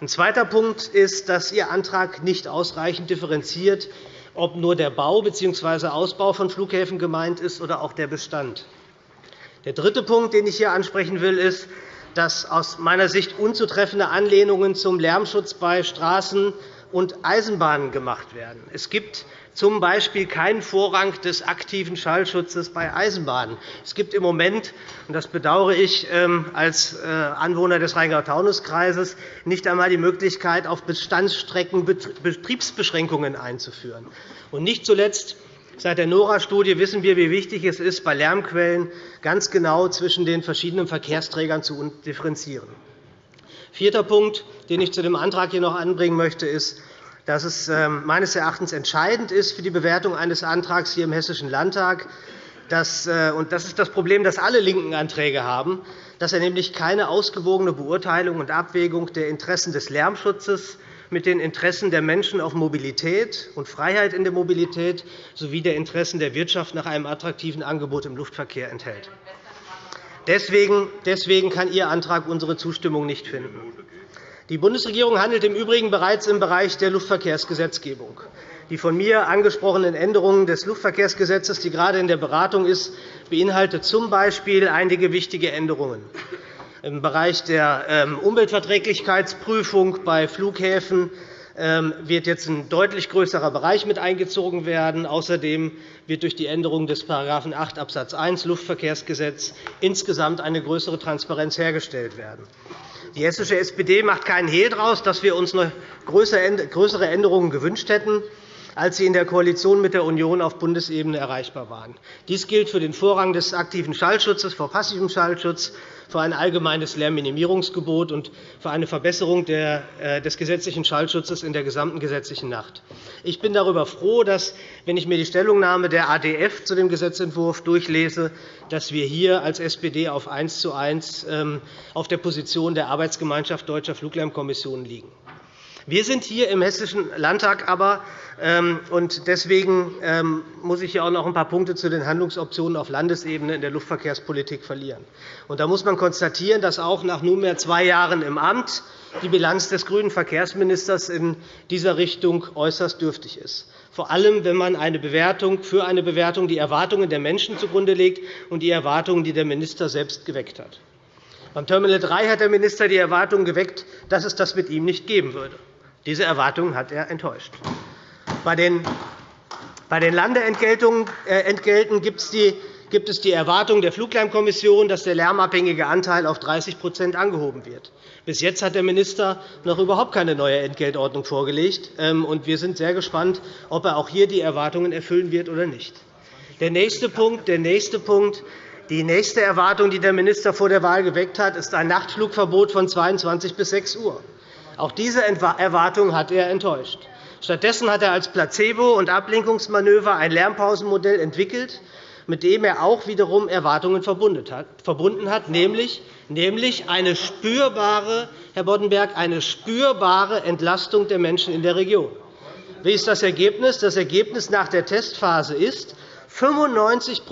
Ein zweiter Punkt ist, dass Ihr Antrag nicht ausreichend differenziert, ob nur der Bau bzw. Ausbau von Flughäfen gemeint ist oder auch der Bestand. Der dritte Punkt, den ich hier ansprechen will, ist, dass aus meiner Sicht unzutreffende Anlehnungen zum Lärmschutz bei Straßen und Eisenbahnen gemacht werden. Es gibt z. B. keinen Vorrang des aktiven Schallschutzes bei Eisenbahnen. Es gibt im Moment, und das bedauere ich ähm, als äh, Anwohner des Rheingau-Taunus-Kreises, nicht einmal die Möglichkeit, auf Bestandsstrecken Betriebsbeschränkungen einzuführen. Und nicht zuletzt Seit der NORA-Studie wissen wir, wie wichtig es ist, bei Lärmquellen ganz genau zwischen den verschiedenen Verkehrsträgern zu differenzieren. Vierter Punkt, den ich zu dem Antrag hier noch anbringen möchte, ist, dass es ähm, meines Erachtens entscheidend ist für die Bewertung eines Antrags hier im Hessischen Landtag, dass, äh, und das ist das Problem, das alle linken Anträge haben, dass er nämlich keine ausgewogene Beurteilung und Abwägung der Interessen des Lärmschutzes mit den Interessen der Menschen auf Mobilität und Freiheit in der Mobilität sowie der Interessen der Wirtschaft nach einem attraktiven Angebot im Luftverkehr enthält. Deswegen kann Ihr Antrag unsere Zustimmung nicht finden. Die Bundesregierung handelt im Übrigen bereits im Bereich der Luftverkehrsgesetzgebung. Die von mir angesprochenen Änderungen des Luftverkehrsgesetzes, die gerade in der Beratung ist, beinhaltet z. B. einige wichtige Änderungen. Im Bereich der ähm, Umweltverträglichkeitsprüfung bei Flughäfen ähm, wird jetzt ein deutlich größerer Bereich mit eingezogen werden. Außerdem wird durch die Änderung des § 8 Abs. 1 Luftverkehrsgesetz insgesamt eine größere Transparenz hergestellt werden. Die hessische SPD macht keinen Hehl daraus, dass wir uns noch größere Änderungen gewünscht hätten als sie in der Koalition mit der Union auf Bundesebene erreichbar waren. Dies gilt für den Vorrang des aktiven Schallschutzes vor passivem Schallschutz, für ein allgemeines Lärmminimierungsgebot und für eine Verbesserung äh, des gesetzlichen Schallschutzes in der gesamten gesetzlichen Nacht. Ich bin darüber froh, dass, wenn ich mir die Stellungnahme der ADF zu dem Gesetzentwurf durchlese, dass wir hier als SPD auf 1 zu 1 ähm, auf der Position der Arbeitsgemeinschaft Deutscher Fluglärmkommissionen liegen. Wir sind hier im Hessischen Landtag aber, ähm, und deswegen ähm, muss ich hier auch noch ein paar Punkte zu den Handlungsoptionen auf Landesebene in der Luftverkehrspolitik verlieren. Und da muss man konstatieren, dass auch nach nunmehr zwei Jahren im Amt die Bilanz des grünen Verkehrsministers in dieser Richtung äußerst dürftig ist vor allem wenn man eine Bewertung, für eine Bewertung die Erwartungen der Menschen zugrunde legt und die Erwartungen, die der Minister selbst geweckt hat. Beim Terminal 3 hat der Minister die Erwartung geweckt, dass es das mit ihm nicht geben würde. Diese Erwartungen hat er enttäuscht. Bei den Landeentgelten äh, gibt es die Erwartung der Fluglärmkommission, dass der lärmabhängige Anteil auf 30% angehoben wird. Bis jetzt hat der Minister noch überhaupt keine neue Entgeltordnung vorgelegt. Ähm, wir sind sehr gespannt, ob er auch hier die Erwartungen erfüllen wird oder nicht. Der nächste Punkt, der nächste Punkt die nächste Erwartung, die der Minister vor der Wahl geweckt hat, ist ein Nachtflugverbot von 22 bis 6 Uhr. Auch diese Erwartung hat er enttäuscht. Stattdessen hat er als Placebo- und Ablenkungsmanöver ein Lärmpausenmodell entwickelt, mit dem er auch wiederum Erwartungen verbunden hat, nämlich eine spürbare, Herr Boddenberg, eine spürbare Entlastung der Menschen in der Region. Wie ist das Ergebnis? Das Ergebnis nach der Testphase ist, 95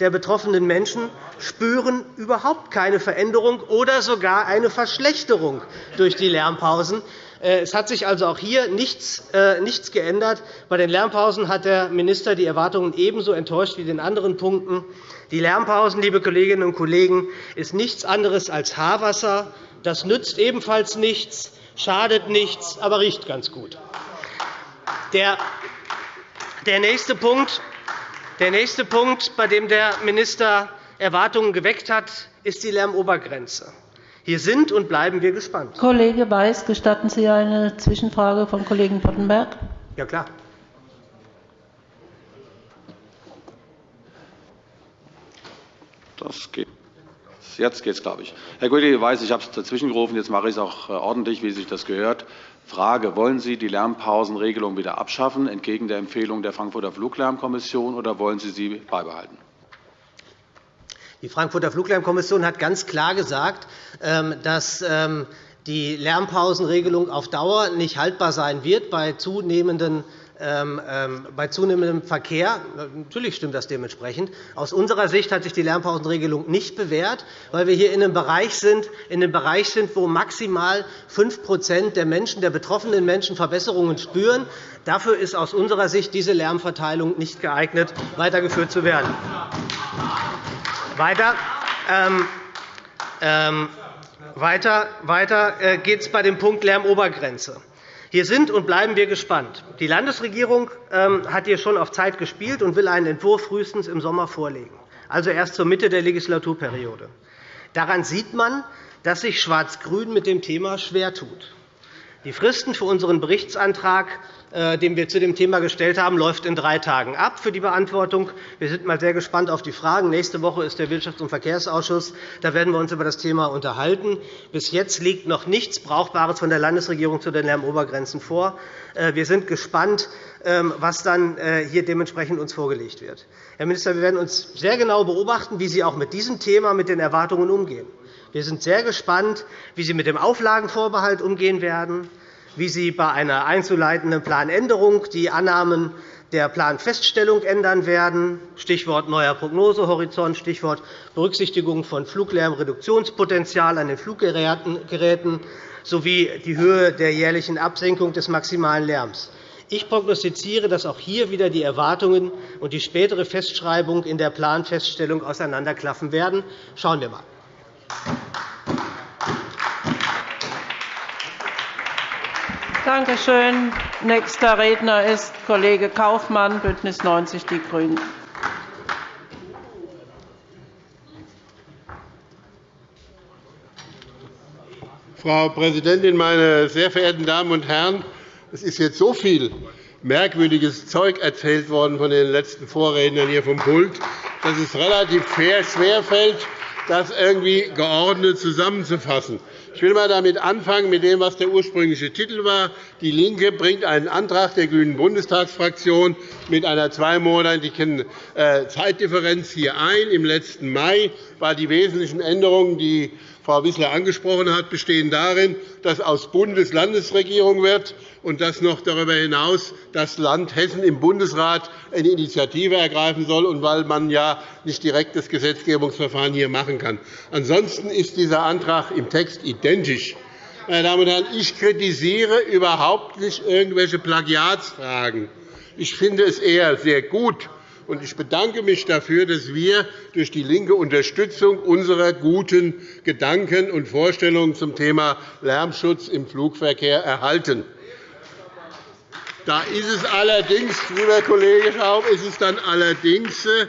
der betroffenen Menschen spüren überhaupt keine Veränderung oder sogar eine Verschlechterung durch die Lärmpausen. Äh, es hat sich also auch hier nichts äh, geändert. Bei den Lärmpausen hat der Minister die Erwartungen ebenso enttäuscht wie in den anderen Punkten. Die Lärmpausen, liebe Kolleginnen und Kollegen, ist nichts anderes als Haarwasser. Das nützt ebenfalls nichts, schadet nichts, aber riecht ganz gut. Der nächste Punkt, der nächste Punkt, bei dem der Minister Erwartungen geweckt hat, ist die Lärmobergrenze. Hier sind und bleiben wir gespannt. Kollege Weiß, gestatten Sie eine Zwischenfrage vom Kollegen Boddenberg? Ja, klar. Das geht. Jetzt geht es, glaube ich. Herr Kollege Weiß, ich habe es dazwischen gerufen. Jetzt mache ich es auch äh, ordentlich, wie sich das gehört. Frage. Wollen Sie die Lärmpausenregelung wieder abschaffen, entgegen der Empfehlung der Frankfurter Fluglärmkommission, oder wollen Sie sie beibehalten? Die Frankfurter Fluglärmkommission hat ganz klar gesagt, ähm, dass ähm, die Lärmpausenregelung auf Dauer nicht haltbar sein wird bei zunehmenden bei zunehmendem Verkehr. Natürlich stimmt das dementsprechend. Aus unserer Sicht hat sich die Lärmpausenregelung nicht bewährt, weil wir hier in einem Bereich sind, in einem Bereich sind wo maximal 5 der Menschen, der betroffenen Menschen Verbesserungen spüren. Dafür ist aus unserer Sicht diese Lärmverteilung nicht geeignet, weitergeführt zu werden. Weiter, ähm, ähm, weiter, weiter äh, geht es bei dem Punkt Lärmobergrenze. Hier sind und bleiben wir gespannt. Die Landesregierung ähm, hat hier schon auf Zeit gespielt und will einen Entwurf frühestens im Sommer vorlegen, also erst zur Mitte der Legislaturperiode. Daran sieht man, dass sich Schwarz-Grün mit dem Thema schwer tut. Die Fristen für unseren Berichtsantrag den wir zu dem Thema gestellt haben, läuft in drei Tagen ab für die Beantwortung. Wir sind mal sehr gespannt auf die Fragen. Nächste Woche ist der Wirtschafts- und Verkehrsausschuss. Da werden wir uns über das Thema unterhalten. Bis jetzt liegt noch nichts Brauchbares von der Landesregierung zu den Lärmobergrenzen vor. Äh, wir sind gespannt, ähm, was dann äh, hier dementsprechend uns vorgelegt wird. Herr Minister, wir werden uns sehr genau beobachten, wie Sie auch mit diesem Thema, mit den Erwartungen umgehen. Wir sind sehr gespannt, wie Sie mit dem Auflagenvorbehalt umgehen werden wie Sie bei einer einzuleitenden Planänderung die Annahmen der Planfeststellung ändern werden, Stichwort neuer Prognosehorizont, Stichwort Berücksichtigung von Fluglärmreduktionspotenzial an den Fluggeräten sowie die Höhe der jährlichen Absenkung des maximalen Lärms. Ich prognostiziere, dass auch hier wieder die Erwartungen und die spätere Festschreibung in der Planfeststellung auseinanderklaffen werden. Schauen wir einmal. Danke schön. Nächster Redner ist Kollege Kaufmann, BÜNDNIS 90 die GRÜNEN. Frau Präsidentin, meine sehr verehrten Damen und Herren! Es ist jetzt so viel merkwürdiges Zeug erzählt worden von den letzten Vorrednern hier vom Pult, dass es relativ schwer fällt, das irgendwie geordnet zusammenzufassen. Ich will einmal damit anfangen, mit dem, was der ursprüngliche Titel war. DIE LINKE bringt einen Antrag der grünen Bundestagsfraktion mit einer zweimonatigen äh, Zeitdifferenz hier ein. Im letzten Mai waren die wesentlichen Änderungen, die Frau Wissler angesprochen hat, bestehen darin, dass aus Bundeslandesregierung wird und dass noch darüber hinaus das Land Hessen im Bundesrat eine Initiative ergreifen soll, und weil man ja nicht direkt das Gesetzgebungsverfahren hier machen kann. Ansonsten ist dieser Antrag im Text identisch. Meine Damen und Herren, ich kritisiere überhaupt nicht irgendwelche Plagiatsfragen. Ich finde es eher sehr gut, und ich bedanke mich dafür, dass wir durch die linke Unterstützung unserer guten Gedanken und Vorstellungen zum Thema Lärmschutz im Flugverkehr erhalten. Da ist es allerdings, lieber Kollege Schaub, ist es dann allerdings äh,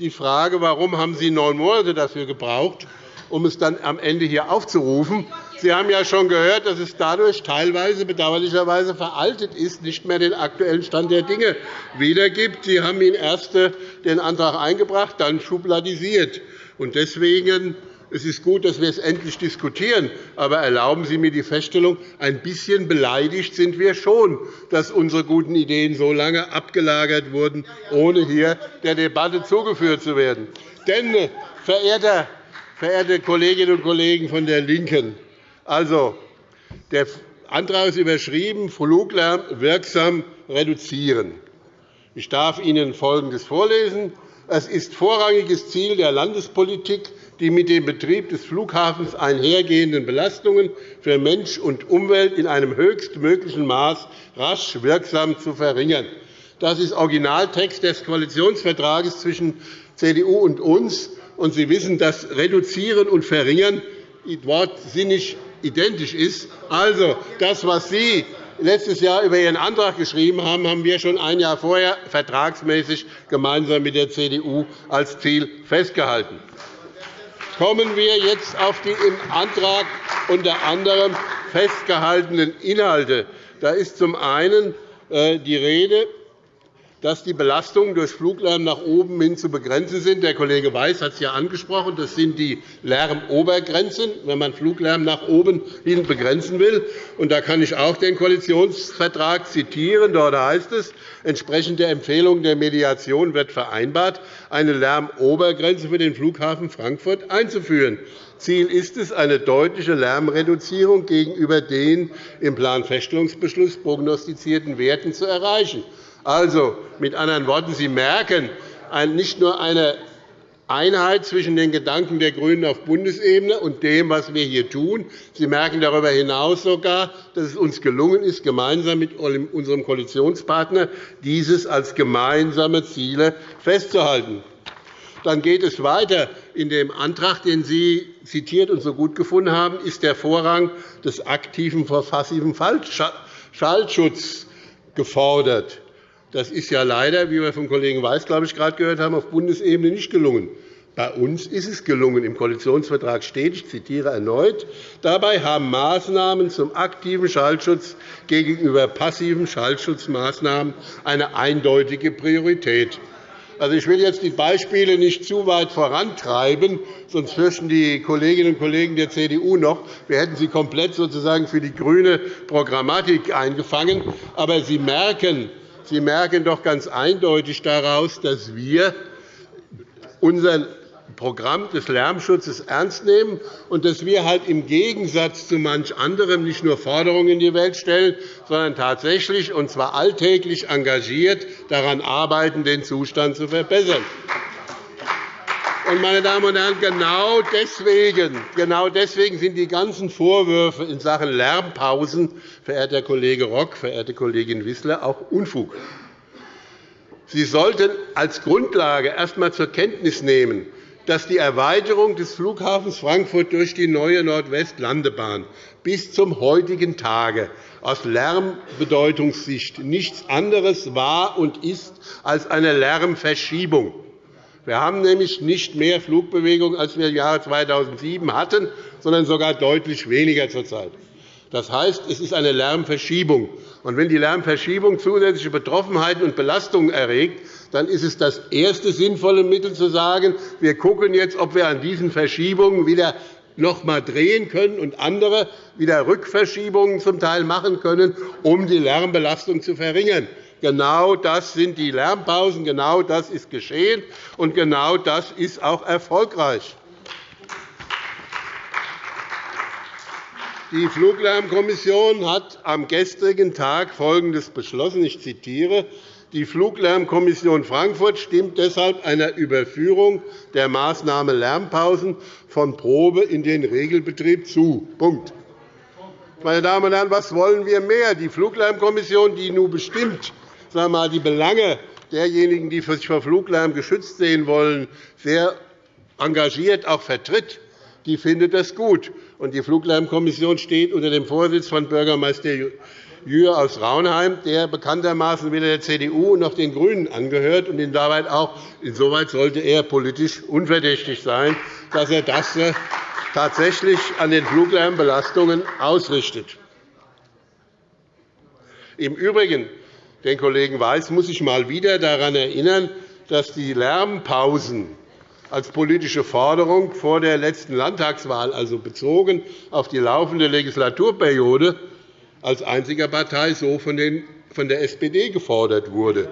die Frage, warum haben Sie neun Monate dafür gebraucht, um es dann am Ende hier aufzurufen. Sie haben ja schon gehört, dass es dadurch teilweise bedauerlicherweise veraltet ist, nicht mehr den aktuellen Stand der Dinge wiedergibt. Sie haben ihn erst äh, den Antrag eingebracht, dann schubladisiert. Deswegen es ist gut, dass wir es endlich diskutieren. Aber erlauben Sie mir die Feststellung, ein bisschen beleidigt sind wir schon, dass unsere guten Ideen so lange abgelagert wurden, ohne hier der Debatte zugeführt zu werden. Denn, äh, verehrte Kolleginnen und Kollegen von der LINKEN, also, der Antrag ist überschrieben, Fluglärm wirksam reduzieren. Ich darf Ihnen Folgendes vorlesen. Es ist vorrangiges Ziel der Landespolitik, die mit dem Betrieb des Flughafens einhergehenden Belastungen für Mensch und Umwelt in einem höchstmöglichen Maß rasch wirksam zu verringern. Das ist Originaltext des Koalitionsvertrages zwischen CDU und uns. Sie wissen, dass Reduzieren und Verringern wortsinnig identisch ist. Also, das, was Sie letztes Jahr über Ihren Antrag geschrieben haben, haben wir schon ein Jahr vorher vertragsmäßig gemeinsam mit der CDU als Ziel festgehalten. Kommen wir jetzt auf die im Antrag unter anderem festgehaltenen Inhalte. Da ist zum einen äh, die Rede dass die Belastungen durch Fluglärm nach oben hin zu begrenzen sind. Der Kollege Weiß hat es ja angesprochen. Das sind die Lärmobergrenzen, wenn man Fluglärm nach oben hin begrenzen will. Und da kann ich auch den Koalitionsvertrag zitieren. Dort heißt es, entsprechend der Empfehlung der Mediation wird vereinbart, eine Lärmobergrenze für den Flughafen Frankfurt einzuführen. Ziel ist es, eine deutliche Lärmreduzierung gegenüber den im Planfeststellungsbeschluss prognostizierten Werten zu erreichen. Also, mit anderen Worten, Sie merken nicht nur eine Einheit zwischen den Gedanken der GRÜNEN auf Bundesebene und dem, was wir hier tun. Sie merken darüber hinaus sogar, dass es uns gelungen ist, gemeinsam mit unserem Koalitionspartner dieses als gemeinsame Ziele festzuhalten. Dann geht es weiter. In dem Antrag, den Sie zitiert und so gut gefunden haben, ist der Vorrang des aktiven vor passivem Schallschutz gefordert. Das ist ja leider, wie wir vom Kollegen Weiß glaube ich, gerade gehört haben, auf Bundesebene nicht gelungen. Bei uns ist es gelungen. Im Koalitionsvertrag steht, ich zitiere erneut, dabei haben Maßnahmen zum aktiven Schallschutz gegenüber passiven Schallschutzmaßnahmen eine eindeutige Priorität. Also, ich will jetzt die Beispiele nicht zu weit vorantreiben, sonst fürchten die Kolleginnen und Kollegen der CDU noch, wir hätten sie komplett sozusagen für die grüne Programmatik eingefangen. Aber Sie merken, Sie merken doch ganz eindeutig daraus, dass wir unseren Programm des Lärmschutzes ernst nehmen und dass wir halt im Gegensatz zu manch anderem nicht nur Forderungen in die Welt stellen, sondern tatsächlich, und zwar alltäglich engagiert, daran arbeiten, den Zustand zu verbessern. Meine Damen und Herren, genau deswegen, genau deswegen sind die ganzen Vorwürfe in Sachen Lärmpausen, verehrter Kollege Rock, verehrte Kollegin Wissler, auch Unfug. Sie sollten als Grundlage erst einmal zur Kenntnis nehmen, dass die Erweiterung des Flughafens Frankfurt durch die neue Nordwestlandebahn bis zum heutigen Tage aus Lärmbedeutungssicht nichts anderes war und ist als eine Lärmverschiebung. Wir haben nämlich nicht mehr Flugbewegung, als wir im Jahre 2007 hatten, sondern sogar deutlich weniger zurzeit. Das heißt, es ist eine Lärmverschiebung. Und wenn die Lärmverschiebung zusätzliche Betroffenheiten und Belastungen erregt, dann ist es das erste sinnvolle Mittel, zu sagen, wir schauen jetzt, ob wir an diesen Verschiebungen wieder noch einmal drehen können und andere wieder Rückverschiebungen zum Teil machen können, um die Lärmbelastung zu verringern. Genau das sind die Lärmpausen, genau das ist geschehen, und genau das ist auch erfolgreich. Die Fluglärmkommission hat am gestrigen Tag Folgendes beschlossen. Ich zitiere. Die Fluglärmkommission Frankfurt stimmt deshalb einer Überführung der Maßnahme Lärmpausen von Probe in den Regelbetrieb zu. Punkt. Meine Damen und Herren, was wollen wir mehr? Die Fluglärmkommission, die nun bestimmt sagen wir mal, die Belange derjenigen, die sich vor Fluglärm geschützt sehen wollen, sehr engagiert auch vertritt, die findet das gut. die Fluglärmkommission steht unter dem Vorsitz von Bürgermeister Jür aus Raunheim, der bekanntermaßen weder der CDU noch den GRÜNEN angehört. Und insoweit, auch, insoweit sollte er politisch unverdächtig sein, dass er das äh, tatsächlich an den Fluglärmbelastungen ausrichtet. Im Übrigen den Kollegen Weiß muss ich einmal wieder daran erinnern, dass die Lärmpausen als politische Forderung vor der letzten Landtagswahl, also bezogen auf die laufende Legislaturperiode, als einziger Partei so von der SPD gefordert wurde.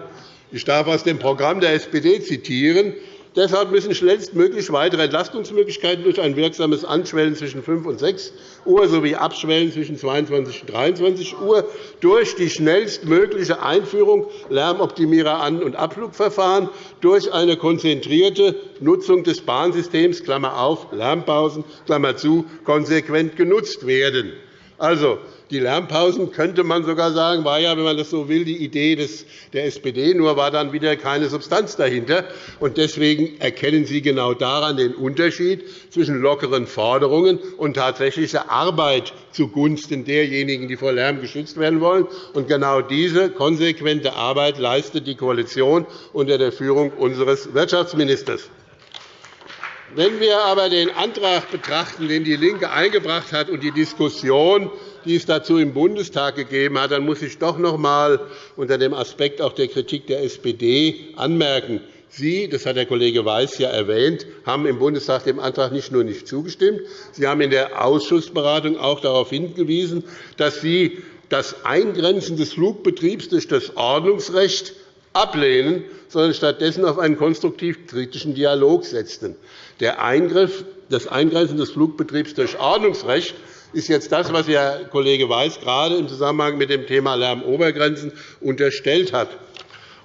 Ich darf aus dem Programm der SPD zitieren. Deshalb müssen schnellstmöglich weitere Entlastungsmöglichkeiten durch ein wirksames Anschwellen zwischen 5 und 6 Uhr sowie Abschwellen zwischen 22 und 23 Uhr durch die schnellstmögliche Einführung Lärmoptimierer An- und Abflugverfahren durch eine konzentrierte Nutzung des Bahnsystems Klammer auf, Lärmpausen Klammer zu, konsequent genutzt werden. Also, die Lärmpausen, könnte man sogar sagen, war ja, wenn man das so will, die Idee der SPD, nur war dann wieder keine Substanz dahinter. Deswegen erkennen Sie genau daran den Unterschied zwischen lockeren Forderungen und tatsächlicher Arbeit zugunsten derjenigen, die vor Lärm geschützt werden wollen. genau diese konsequente Arbeit leistet die Koalition unter der Führung unseres Wirtschaftsministers. Wenn wir aber den Antrag betrachten, den DIE LINKE eingebracht hat, und die Diskussion, die es dazu im Bundestag gegeben hat, dann muss ich doch noch einmal unter dem Aspekt auch der Kritik der SPD anmerken. Sie, das hat der Kollege Weiß ja erwähnt, haben im Bundestag dem Antrag nicht nur nicht zugestimmt, Sie haben in der Ausschussberatung auch darauf hingewiesen, dass Sie das Eingrenzen des Flugbetriebs durch das Ordnungsrecht ablehnen, sondern stattdessen auf einen konstruktiv-kritischen Dialog setzten. Der Eingriff, das Eingrenzen des Flugbetriebs durch Ordnungsrecht ist jetzt das, was Herr Kollege Weiß gerade im Zusammenhang mit dem Thema Lärmobergrenzen unterstellt hat.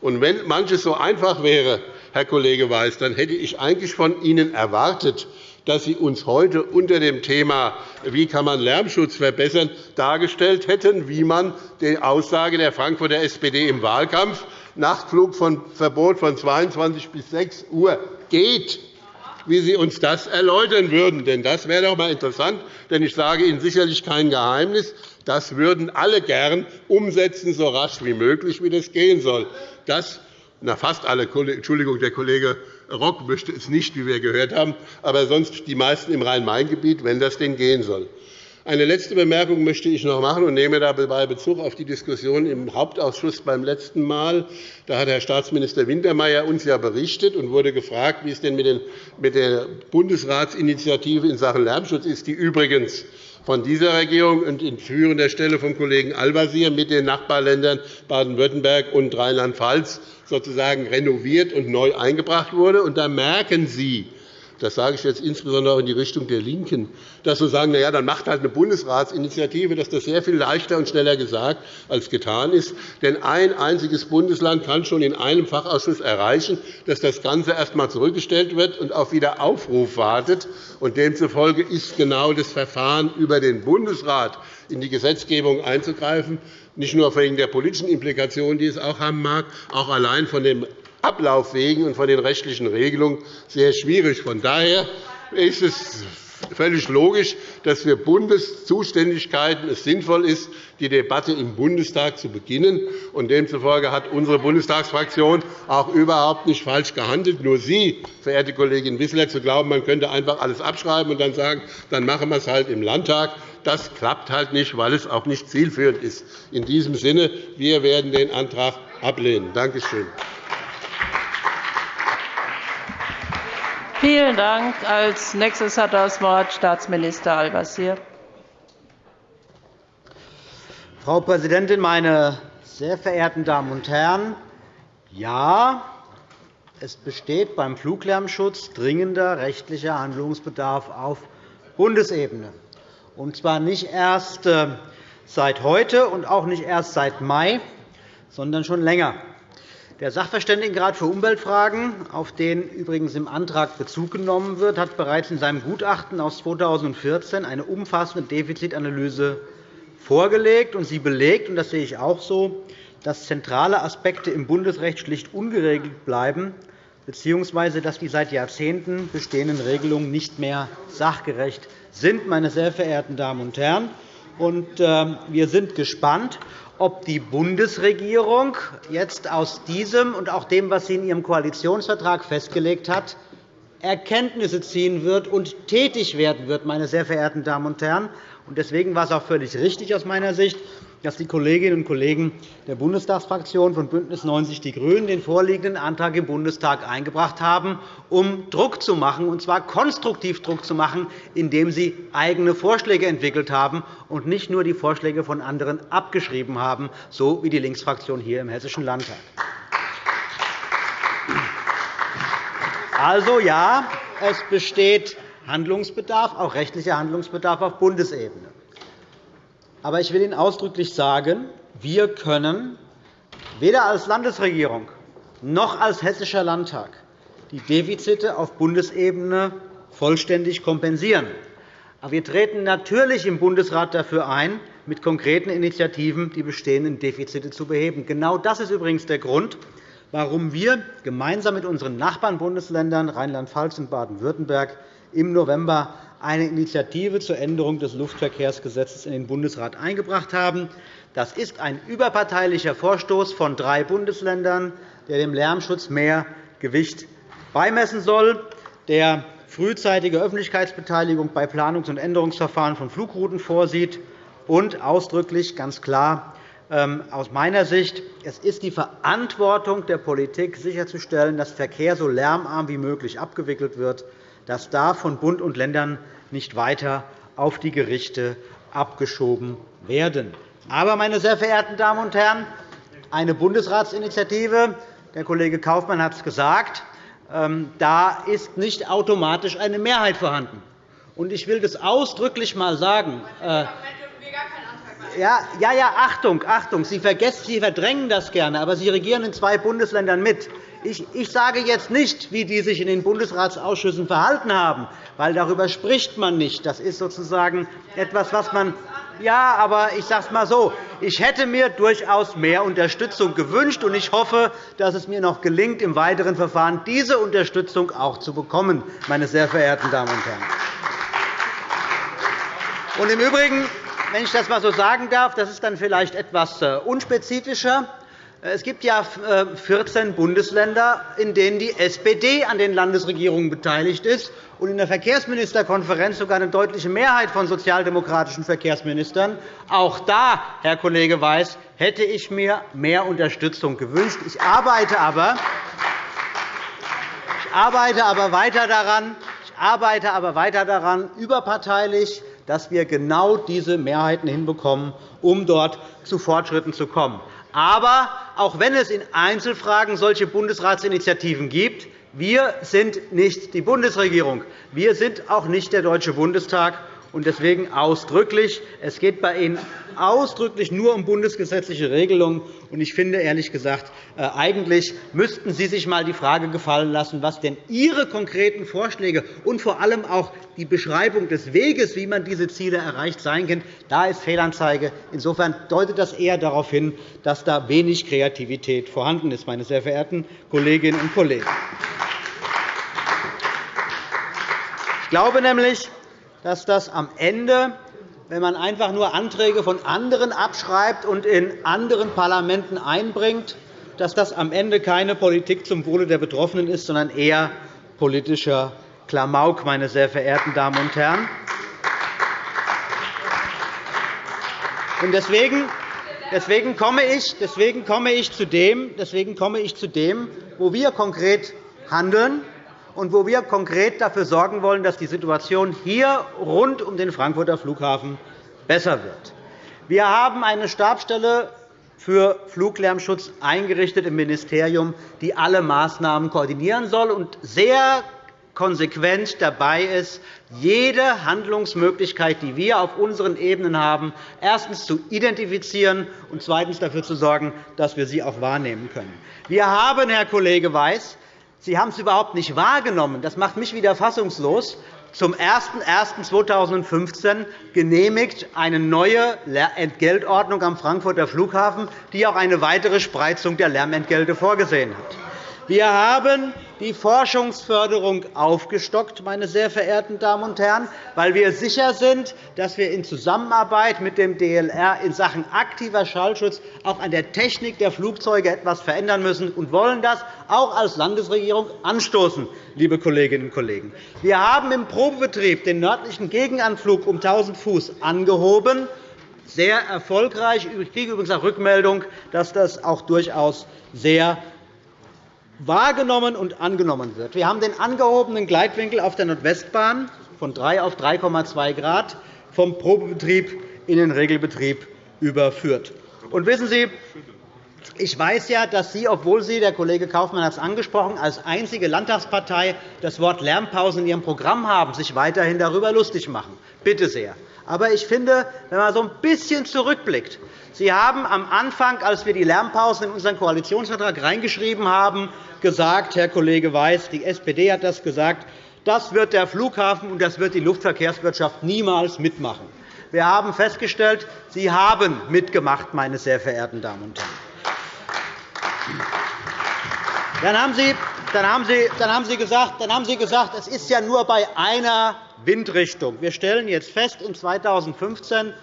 Und wenn manches so einfach wäre, Herr Kollege Weiß, dann hätte ich eigentlich von Ihnen erwartet, dass Sie uns heute unter dem Thema wie kann man Lärmschutz verbessern dargestellt hätten, wie man die Aussage der Frankfurter SPD im Wahlkampf Nachtflugverbot von 22 bis 6 Uhr geht wie Sie uns das erläutern würden. Denn das wäre doch einmal interessant. Denn ich sage Ihnen sicherlich kein Geheimnis. Das würden alle gern umsetzen, so rasch wie möglich, wie das gehen soll. Das na, fast alle, Entschuldigung, der Kollege Rock möchte es nicht, wie wir gehört haben, aber sonst die meisten im Rhein-Main-Gebiet, wenn das denn gehen soll. Eine letzte Bemerkung möchte ich noch machen und nehme dabei Bezug auf die Diskussion im Hauptausschuss beim letzten Mal. Da hat Herr Staatsminister Wintermeyer uns ja berichtet und wurde gefragt, wie es denn mit der Bundesratsinitiative in Sachen Lärmschutz ist, die übrigens von dieser Regierung und in führender Stelle vom Kollegen Al-Wazir mit den Nachbarländern Baden-Württemberg und Rheinland-Pfalz sozusagen renoviert und neu eingebracht wurde. Da merken Sie, das sage ich jetzt insbesondere in die Richtung der LINKEN, dass wir sagen, na ja, dann macht halt eine Bundesratsinitiative, dass das sehr viel leichter und schneller gesagt als getan ist. Denn ein einziges Bundesland kann schon in einem Fachausschuss erreichen, dass das Ganze erst einmal zurückgestellt wird und auf Wiederaufruf wartet. Und demzufolge ist genau das Verfahren über den Bundesrat in die Gesetzgebung einzugreifen, nicht nur wegen der politischen Implikationen, die es auch haben mag, auch allein von den Ablaufwegen und von den rechtlichen Regelungen sehr schwierig. Von daher ist es völlig logisch, dass für Bundeszuständigkeiten es sinnvoll ist, die Debatte im Bundestag zu beginnen. Demzufolge hat unsere Bundestagsfraktion auch überhaupt nicht falsch gehandelt. Nur Sie, verehrte Kollegin Wissler, zu glauben, man könnte einfach alles abschreiben und dann sagen, dann machen wir es halt im Landtag. Das klappt halt nicht, weil es auch nicht zielführend ist. In diesem Sinne, wir werden den Antrag ablehnen. Danke schön. Vielen Dank. Als nächstes hat das Wort Staatsminister Al-Wazir. Frau Präsidentin, meine sehr verehrten Damen und Herren! Ja, es besteht beim Fluglärmschutz dringender rechtlicher Handlungsbedarf auf Bundesebene, und zwar nicht erst äh, seit heute und auch nicht erst seit Mai, sondern schon länger. Der Sachverständigenrat für Umweltfragen, auf den übrigens im Antrag Bezug genommen wird, hat bereits in seinem Gutachten aus 2014 eine umfassende Defizitanalyse vorgelegt. Sie belegt, und das sehe ich auch so, dass zentrale Aspekte im Bundesrecht schlicht ungeregelt bleiben, bzw. dass die seit Jahrzehnten bestehenden Regelungen nicht mehr sachgerecht sind. Meine sehr verehrten Damen und Herren, ähm, wir sind gespannt, ob die Bundesregierung jetzt aus diesem und auch dem, was sie in ihrem Koalitionsvertrag festgelegt hat, Erkenntnisse ziehen wird und tätig werden wird, meine sehr verehrten Damen und Herren. Deswegen war es auch völlig richtig aus meiner Sicht, dass die Kolleginnen und Kollegen der Bundestagsfraktion von BÜNDNIS 90 die GRÜNEN den vorliegenden Antrag im Bundestag eingebracht haben, um Druck zu machen, und zwar konstruktiv Druck zu machen, indem sie eigene Vorschläge entwickelt haben und nicht nur die Vorschläge von anderen abgeschrieben haben, so wie die Linksfraktion hier im Hessischen Landtag. Also ja, es besteht Handlungsbedarf, auch rechtlicher Handlungsbedarf auf Bundesebene. Aber ich will Ihnen ausdrücklich sagen, wir können weder als Landesregierung noch als Hessischer Landtag die Defizite auf Bundesebene vollständig kompensieren. Aber wir treten natürlich im Bundesrat dafür ein, mit konkreten Initiativen die bestehenden Defizite zu beheben. Genau das ist übrigens der Grund, warum wir gemeinsam mit unseren Nachbarn-Bundesländern Rheinland-Pfalz und Baden-Württemberg im November eine Initiative zur Änderung des Luftverkehrsgesetzes in den Bundesrat eingebracht haben. Das ist ein überparteilicher Vorstoß von drei Bundesländern, der dem Lärmschutz mehr Gewicht beimessen soll, der frühzeitige Öffentlichkeitsbeteiligung bei Planungs- und Änderungsverfahren von Flugrouten vorsieht und ausdrücklich ganz klar ähm, aus meiner Sicht, es ist die Verantwortung der Politik, sicherzustellen, dass Verkehr so lärmarm wie möglich abgewickelt wird. Das darf von Bund und Ländern nicht weiter auf die Gerichte abgeschoben werden. Aber, meine sehr verehrten Damen und Herren, eine Bundesratsinitiative, der Kollege Kaufmann hat es gesagt, ähm, da ist nicht automatisch eine Mehrheit vorhanden. Ich will das ausdrücklich einmal sagen. Äh, ja, ja, ja, Achtung, Achtung, Sie, vergessen, Sie verdrängen das gerne, aber Sie regieren in zwei Bundesländern mit. Ich, ich sage jetzt nicht, wie die sich in den Bundesratsausschüssen verhalten haben, weil darüber spricht man nicht. Das ist sozusagen etwas, was man ja, aber ich sage es einmal so. Ich hätte mir durchaus mehr Unterstützung gewünscht, und ich hoffe, dass es mir noch gelingt, im weiteren Verfahren diese Unterstützung auch zu bekommen, meine sehr verehrten Damen und Herren. Und Im Übrigen, wenn ich das einmal so sagen darf, das ist dann vielleicht etwas äh, unspezifischer. Es gibt ja 14 äh, Bundesländer, in denen die SPD an den Landesregierungen beteiligt ist und in der Verkehrsministerkonferenz sogar eine deutliche Mehrheit von sozialdemokratischen Verkehrsministern. Auch da, Herr Kollege Weiß, hätte ich mir mehr Unterstützung gewünscht. Ich arbeite aber, ich arbeite aber weiter daran, ich arbeite aber weiter daran, überparteilich dass wir genau diese Mehrheiten hinbekommen, um dort zu Fortschritten zu kommen. Aber auch wenn es in Einzelfragen solche Bundesratsinitiativen gibt, Wir sind nicht die Bundesregierung. Wir sind auch nicht der Deutsche Bundestag und deswegen ausdrücklich. Es geht bei Ihnen ausdrücklich nur um bundesgesetzliche Regelungen. Ich finde, ehrlich gesagt, äh, eigentlich müssten Sie sich einmal die Frage gefallen lassen, was denn Ihre konkreten Vorschläge und vor allem auch die Beschreibung des Weges, wie man diese Ziele erreicht, sein können. Da ist Fehlanzeige. Insofern deutet das eher darauf hin, dass da wenig Kreativität vorhanden ist, meine sehr verehrten Kolleginnen und Kollegen. Ich glaube nämlich, dass das am Ende, wenn man einfach nur Anträge von anderen abschreibt und in anderen Parlamenten einbringt, dass das am Ende keine Politik zum Wohle der Betroffenen ist, sondern eher politischer Klamauk, meine sehr verehrten Damen und Herren. Deswegen komme ich zu dem, wo wir konkret handeln und wo wir konkret dafür sorgen wollen, dass die Situation hier rund um den Frankfurter Flughafen besser wird. Wir haben eine Stabsstelle für Fluglärmschutz eingerichtet im Ministerium, die alle Maßnahmen koordinieren soll und sehr konsequent dabei ist, jede Handlungsmöglichkeit, die wir auf unseren Ebenen haben, erstens zu identifizieren und zweitens dafür zu sorgen, dass wir sie auch wahrnehmen können. Wir haben, Herr Kollege Weiß, Sie haben es überhaupt nicht wahrgenommen. Das macht mich wieder fassungslos. Zum 01.01.2015 genehmigt eine neue Entgeltordnung am Frankfurter Flughafen, die auch eine weitere Spreizung der Lärmentgelte vorgesehen hat. Wir haben die Forschungsförderung aufgestockt, meine sehr verehrten Damen und Herren, weil wir sicher sind, dass wir in Zusammenarbeit mit dem DLR in Sachen aktiver Schallschutz auch an der Technik der Flugzeuge etwas verändern müssen und wollen das auch als Landesregierung anstoßen, liebe Kolleginnen und Kollegen. Wir haben im Probebetrieb den nördlichen Gegenanflug um 1.000 Fuß angehoben sehr erfolgreich. Ich kriege übrigens auch Rückmeldung, dass das auch durchaus sehr wahrgenommen und angenommen wird. Wir haben den angehobenen Gleitwinkel auf der Nordwestbahn von 3 auf 3,2 Grad vom Probebetrieb in den Regelbetrieb überführt. Und wissen Sie, ich weiß ja, dass Sie, obwohl Sie, der Kollege Kaufmann hat es angesprochen, als einzige Landtagspartei das Wort Lärmpause in Ihrem Programm haben, sich weiterhin darüber lustig machen. Bitte sehr. Aber ich finde, wenn man so ein bisschen zurückblickt, Sie haben am Anfang, als wir die Lärmpausen in unseren Koalitionsvertrag reingeschrieben haben, gesagt, Herr Kollege Weiß, die SPD hat das gesagt, das wird der Flughafen und das wird die Luftverkehrswirtschaft niemals mitmachen. Wir haben festgestellt, Sie haben mitgemacht, meine sehr verehrten Damen und Herren. Dann haben Sie, dann haben Sie, dann haben Sie, gesagt, dann haben Sie gesagt, es ist ja nur bei einer Windrichtung. Wir stellen jetzt fest, in 2015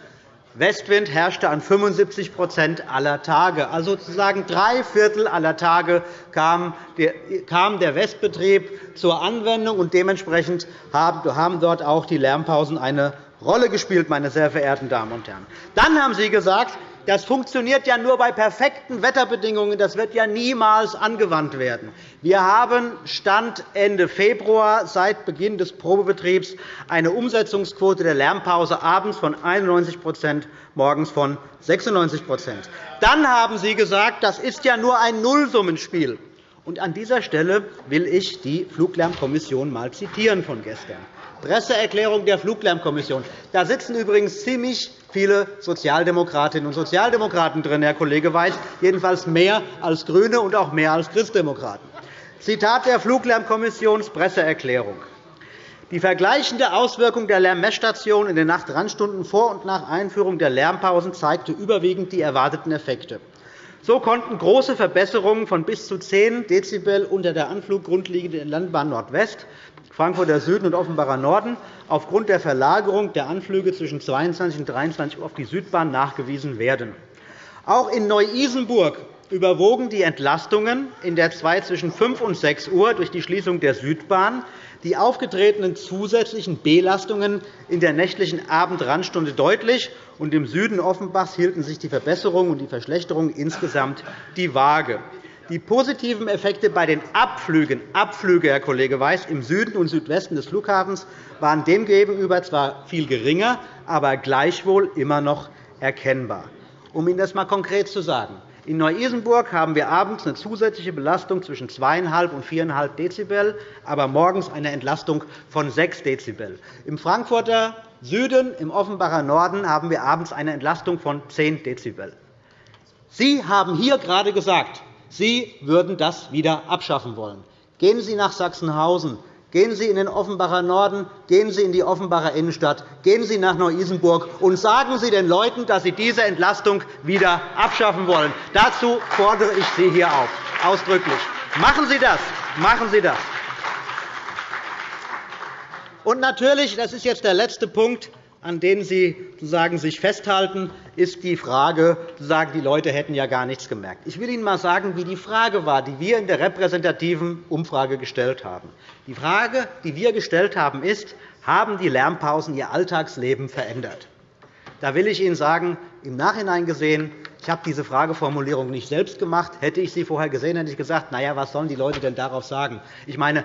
Westwind herrschte an 75% aller Tage. Also sozusagen drei Viertel aller Tage kam der Westbetrieb zur Anwendung, und dementsprechend haben dort auch die Lärmpausen eine Rolle gespielt, meine sehr verehrten Damen und Herren. Dann haben Sie gesagt, das funktioniert ja nur bei perfekten Wetterbedingungen. Das wird ja niemals angewandt werden. Wir haben Stand Ende Februar seit Beginn des Probebetriebs eine Umsetzungsquote der Lärmpause abends von 91% morgens von 96% Dann haben Sie gesagt, das ist ja nur ein Nullsummenspiel. Und an dieser Stelle will ich die Fluglärmkommission mal zitieren von gestern. Presseerklärung der Fluglärmkommission. Da sitzen übrigens ziemlich viele Sozialdemokratinnen und Sozialdemokraten drin, Herr Kollege Weiß, jedenfalls mehr als GRÜNE und auch mehr als Christdemokraten. Zitat der Fluglärmkommissionspresseerklärung. Die vergleichende Auswirkung der Lärmmessstation in den Nachtrandstunden vor und nach Einführung der Lärmpausen zeigte überwiegend die erwarteten Effekte. So konnten große Verbesserungen von bis zu 10 Dezibel unter der Anfluggrundlinie der Landbahn Nordwest Frankfurter Süden und Offenbacher Norden aufgrund der Verlagerung der Anflüge zwischen 22 und 23 Uhr auf die Südbahn nachgewiesen werden. Auch in Neu-Isenburg überwogen die Entlastungen in der Zeit zwischen 5 und 6 Uhr durch die Schließung der Südbahn die aufgetretenen zusätzlichen Belastungen in der nächtlichen Abendrandstunde deutlich, und im Süden Offenbachs hielten sich die Verbesserungen und die Verschlechterungen insgesamt die Waage. Die positiven Effekte bei den Abflügen, Abflüge, Herr Kollege Weiß, im Süden und Südwesten des Flughafens waren demgegenüber zwar viel geringer, aber gleichwohl immer noch erkennbar. Um Ihnen das einmal konkret zu sagen, In Neu-Isenburg haben wir abends eine zusätzliche Belastung zwischen 2,5 und 4,5 Dezibel, aber morgens eine Entlastung von 6 Dezibel. Im Frankfurter Süden, im Offenbacher Norden haben wir abends eine Entlastung von 10 Dezibel. Sie haben hier gerade gesagt, Sie würden das wieder abschaffen wollen. Gehen Sie nach Sachsenhausen, Gehen Sie in den Offenbacher Norden, gehen Sie in die Offenbacher Innenstadt, gehen Sie nach Neu-Isenburg und sagen Sie den Leuten, dass Sie diese Entlastung wieder abschaffen wollen. Dazu fordere ich Sie hier auf, ausdrücklich. Machen Sie das. Machen Sie das. Und natürlich, das ist jetzt der letzte Punkt, an denen Sie sozusagen sich festhalten, ist die Frage, sagen, die Leute hätten ja gar nichts gemerkt. Ich will Ihnen einmal sagen, wie die Frage war, die wir in der repräsentativen Umfrage gestellt haben. Die Frage, die wir gestellt haben, ist, haben die Lärmpausen Ihr Alltagsleben verändert? Da will ich Ihnen sagen, im Nachhinein gesehen, ich habe diese Frageformulierung nicht selbst gemacht. Hätte ich sie vorher gesehen, hätte ich gesagt, na ja, was sollen die Leute denn darauf sagen? Ich meine,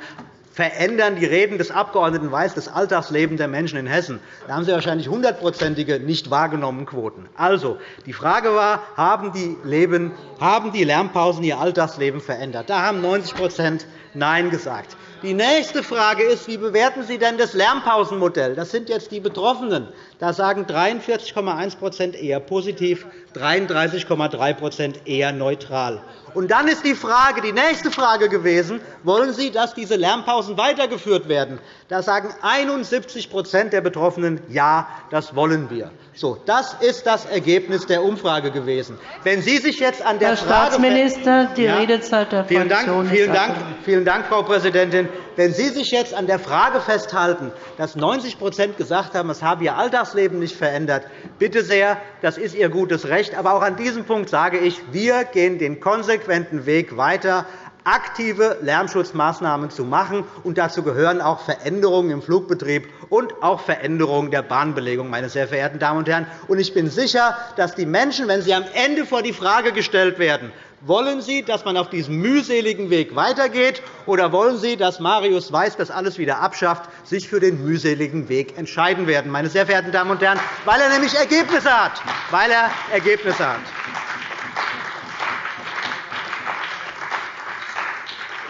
verändern die Reden des Abgeordneten Weiß das Alltagsleben der Menschen in Hessen. Da haben Sie wahrscheinlich hundertprozentige nicht wahrgenommenen Quoten. Also, die Frage war, haben die, Leben, haben die Lärmpausen Ihr Alltagsleben verändert? Da haben 90% Nein gesagt. Die nächste Frage ist, wie bewerten Sie denn das Lärmpausenmodell? Das sind jetzt die Betroffenen. Da sagen 43,1% eher positiv, 33,3% eher neutral. Und dann ist die, Frage, die nächste Frage gewesen, wollen Sie, dass diese Lärmpausen weitergeführt werden? Da sagen 71% der Betroffenen, ja, das wollen wir. So, das ist das Ergebnis der Umfrage gewesen. Wenn Sie sich jetzt an der Herr Staatsminister, die ja, Redezeit der vielen Fraktion Dank, vielen Dank, vielen Dank, Frau Präsidentin. Wenn Sie sich jetzt an der Frage festhalten, dass 90% gesagt haben, es habe Alltagsleben nicht verändert, bitte sehr, das ist Ihr gutes Recht. Aber auch an diesem Punkt sage ich, wir gehen den konsequenten Weg weiter aktive Lärmschutzmaßnahmen zu machen. Und dazu gehören auch Veränderungen im Flugbetrieb und auch Veränderungen der Bahnbelegung, meine sehr verehrten Damen und Herren. Und ich bin sicher, dass die Menschen, wenn sie am Ende vor die Frage gestellt werden, wollen Sie, dass man auf diesem mühseligen Weg weitergeht, oder wollen Sie, dass Marius Weiß das alles wieder abschafft, sich für den mühseligen Weg entscheiden werden, meine sehr verehrten Damen und Herren, weil er nämlich Ergebnisse hat. Weil er Ergebnisse hat.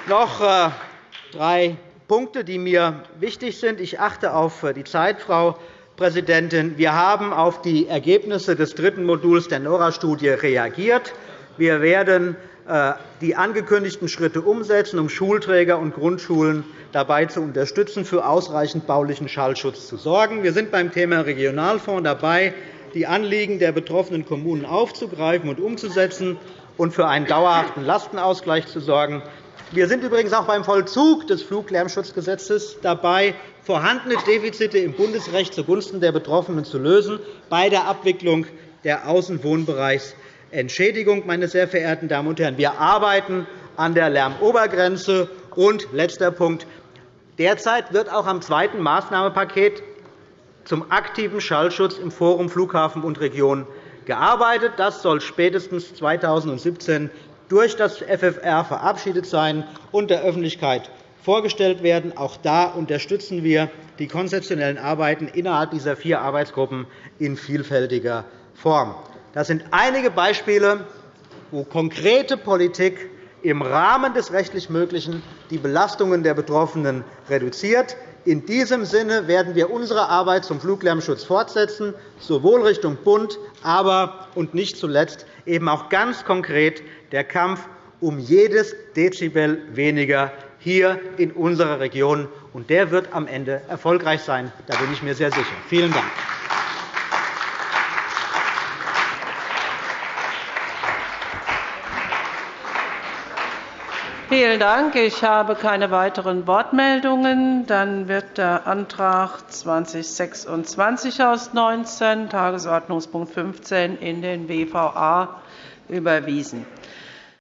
Noch äh, drei Punkte, die mir wichtig sind. Ich achte auf äh, die Zeit, Frau Präsidentin. Wir haben auf die Ergebnisse des dritten Moduls der NORA-Studie reagiert. Wir werden äh, die angekündigten Schritte umsetzen, um Schulträger und Grundschulen dabei zu unterstützen, für ausreichend baulichen Schallschutz zu sorgen. Wir sind beim Thema Regionalfonds dabei, die Anliegen der betroffenen Kommunen aufzugreifen und umzusetzen und für einen dauerhaften Lastenausgleich zu sorgen. Wir sind übrigens auch beim Vollzug des Fluglärmschutzgesetzes dabei, vorhandene Defizite im Bundesrecht zugunsten der Betroffenen zu lösen, bei der Abwicklung der Außenwohnbereichsentschädigung. Meine sehr verehrten Damen und Herren, wir arbeiten an der Lärmobergrenze. Und letzter Punkt. Derzeit wird auch am zweiten Maßnahmenpaket zum aktiven Schallschutz im Forum Flughafen und Region gearbeitet. Das soll spätestens 2017 durch das FFR verabschiedet sein und der Öffentlichkeit vorgestellt werden. Auch da unterstützen wir die konzeptionellen Arbeiten innerhalb dieser vier Arbeitsgruppen in vielfältiger Form. Das sind einige Beispiele, wo konkrete Politik im Rahmen des rechtlich Möglichen die Belastungen der Betroffenen reduziert. In diesem Sinne werden wir unsere Arbeit zum Fluglärmschutz fortsetzen, sowohl Richtung Bund, aber und nicht zuletzt eben auch ganz konkret der Kampf um jedes Dezibel weniger hier in unserer Region. Und der wird am Ende erfolgreich sein. Da bin ich mir sehr sicher. Vielen Dank. Vielen Dank. Ich habe keine weiteren Wortmeldungen. Dann wird der Antrag 2026 aus 19, Tagesordnungspunkt 15, in den WVA überwiesen.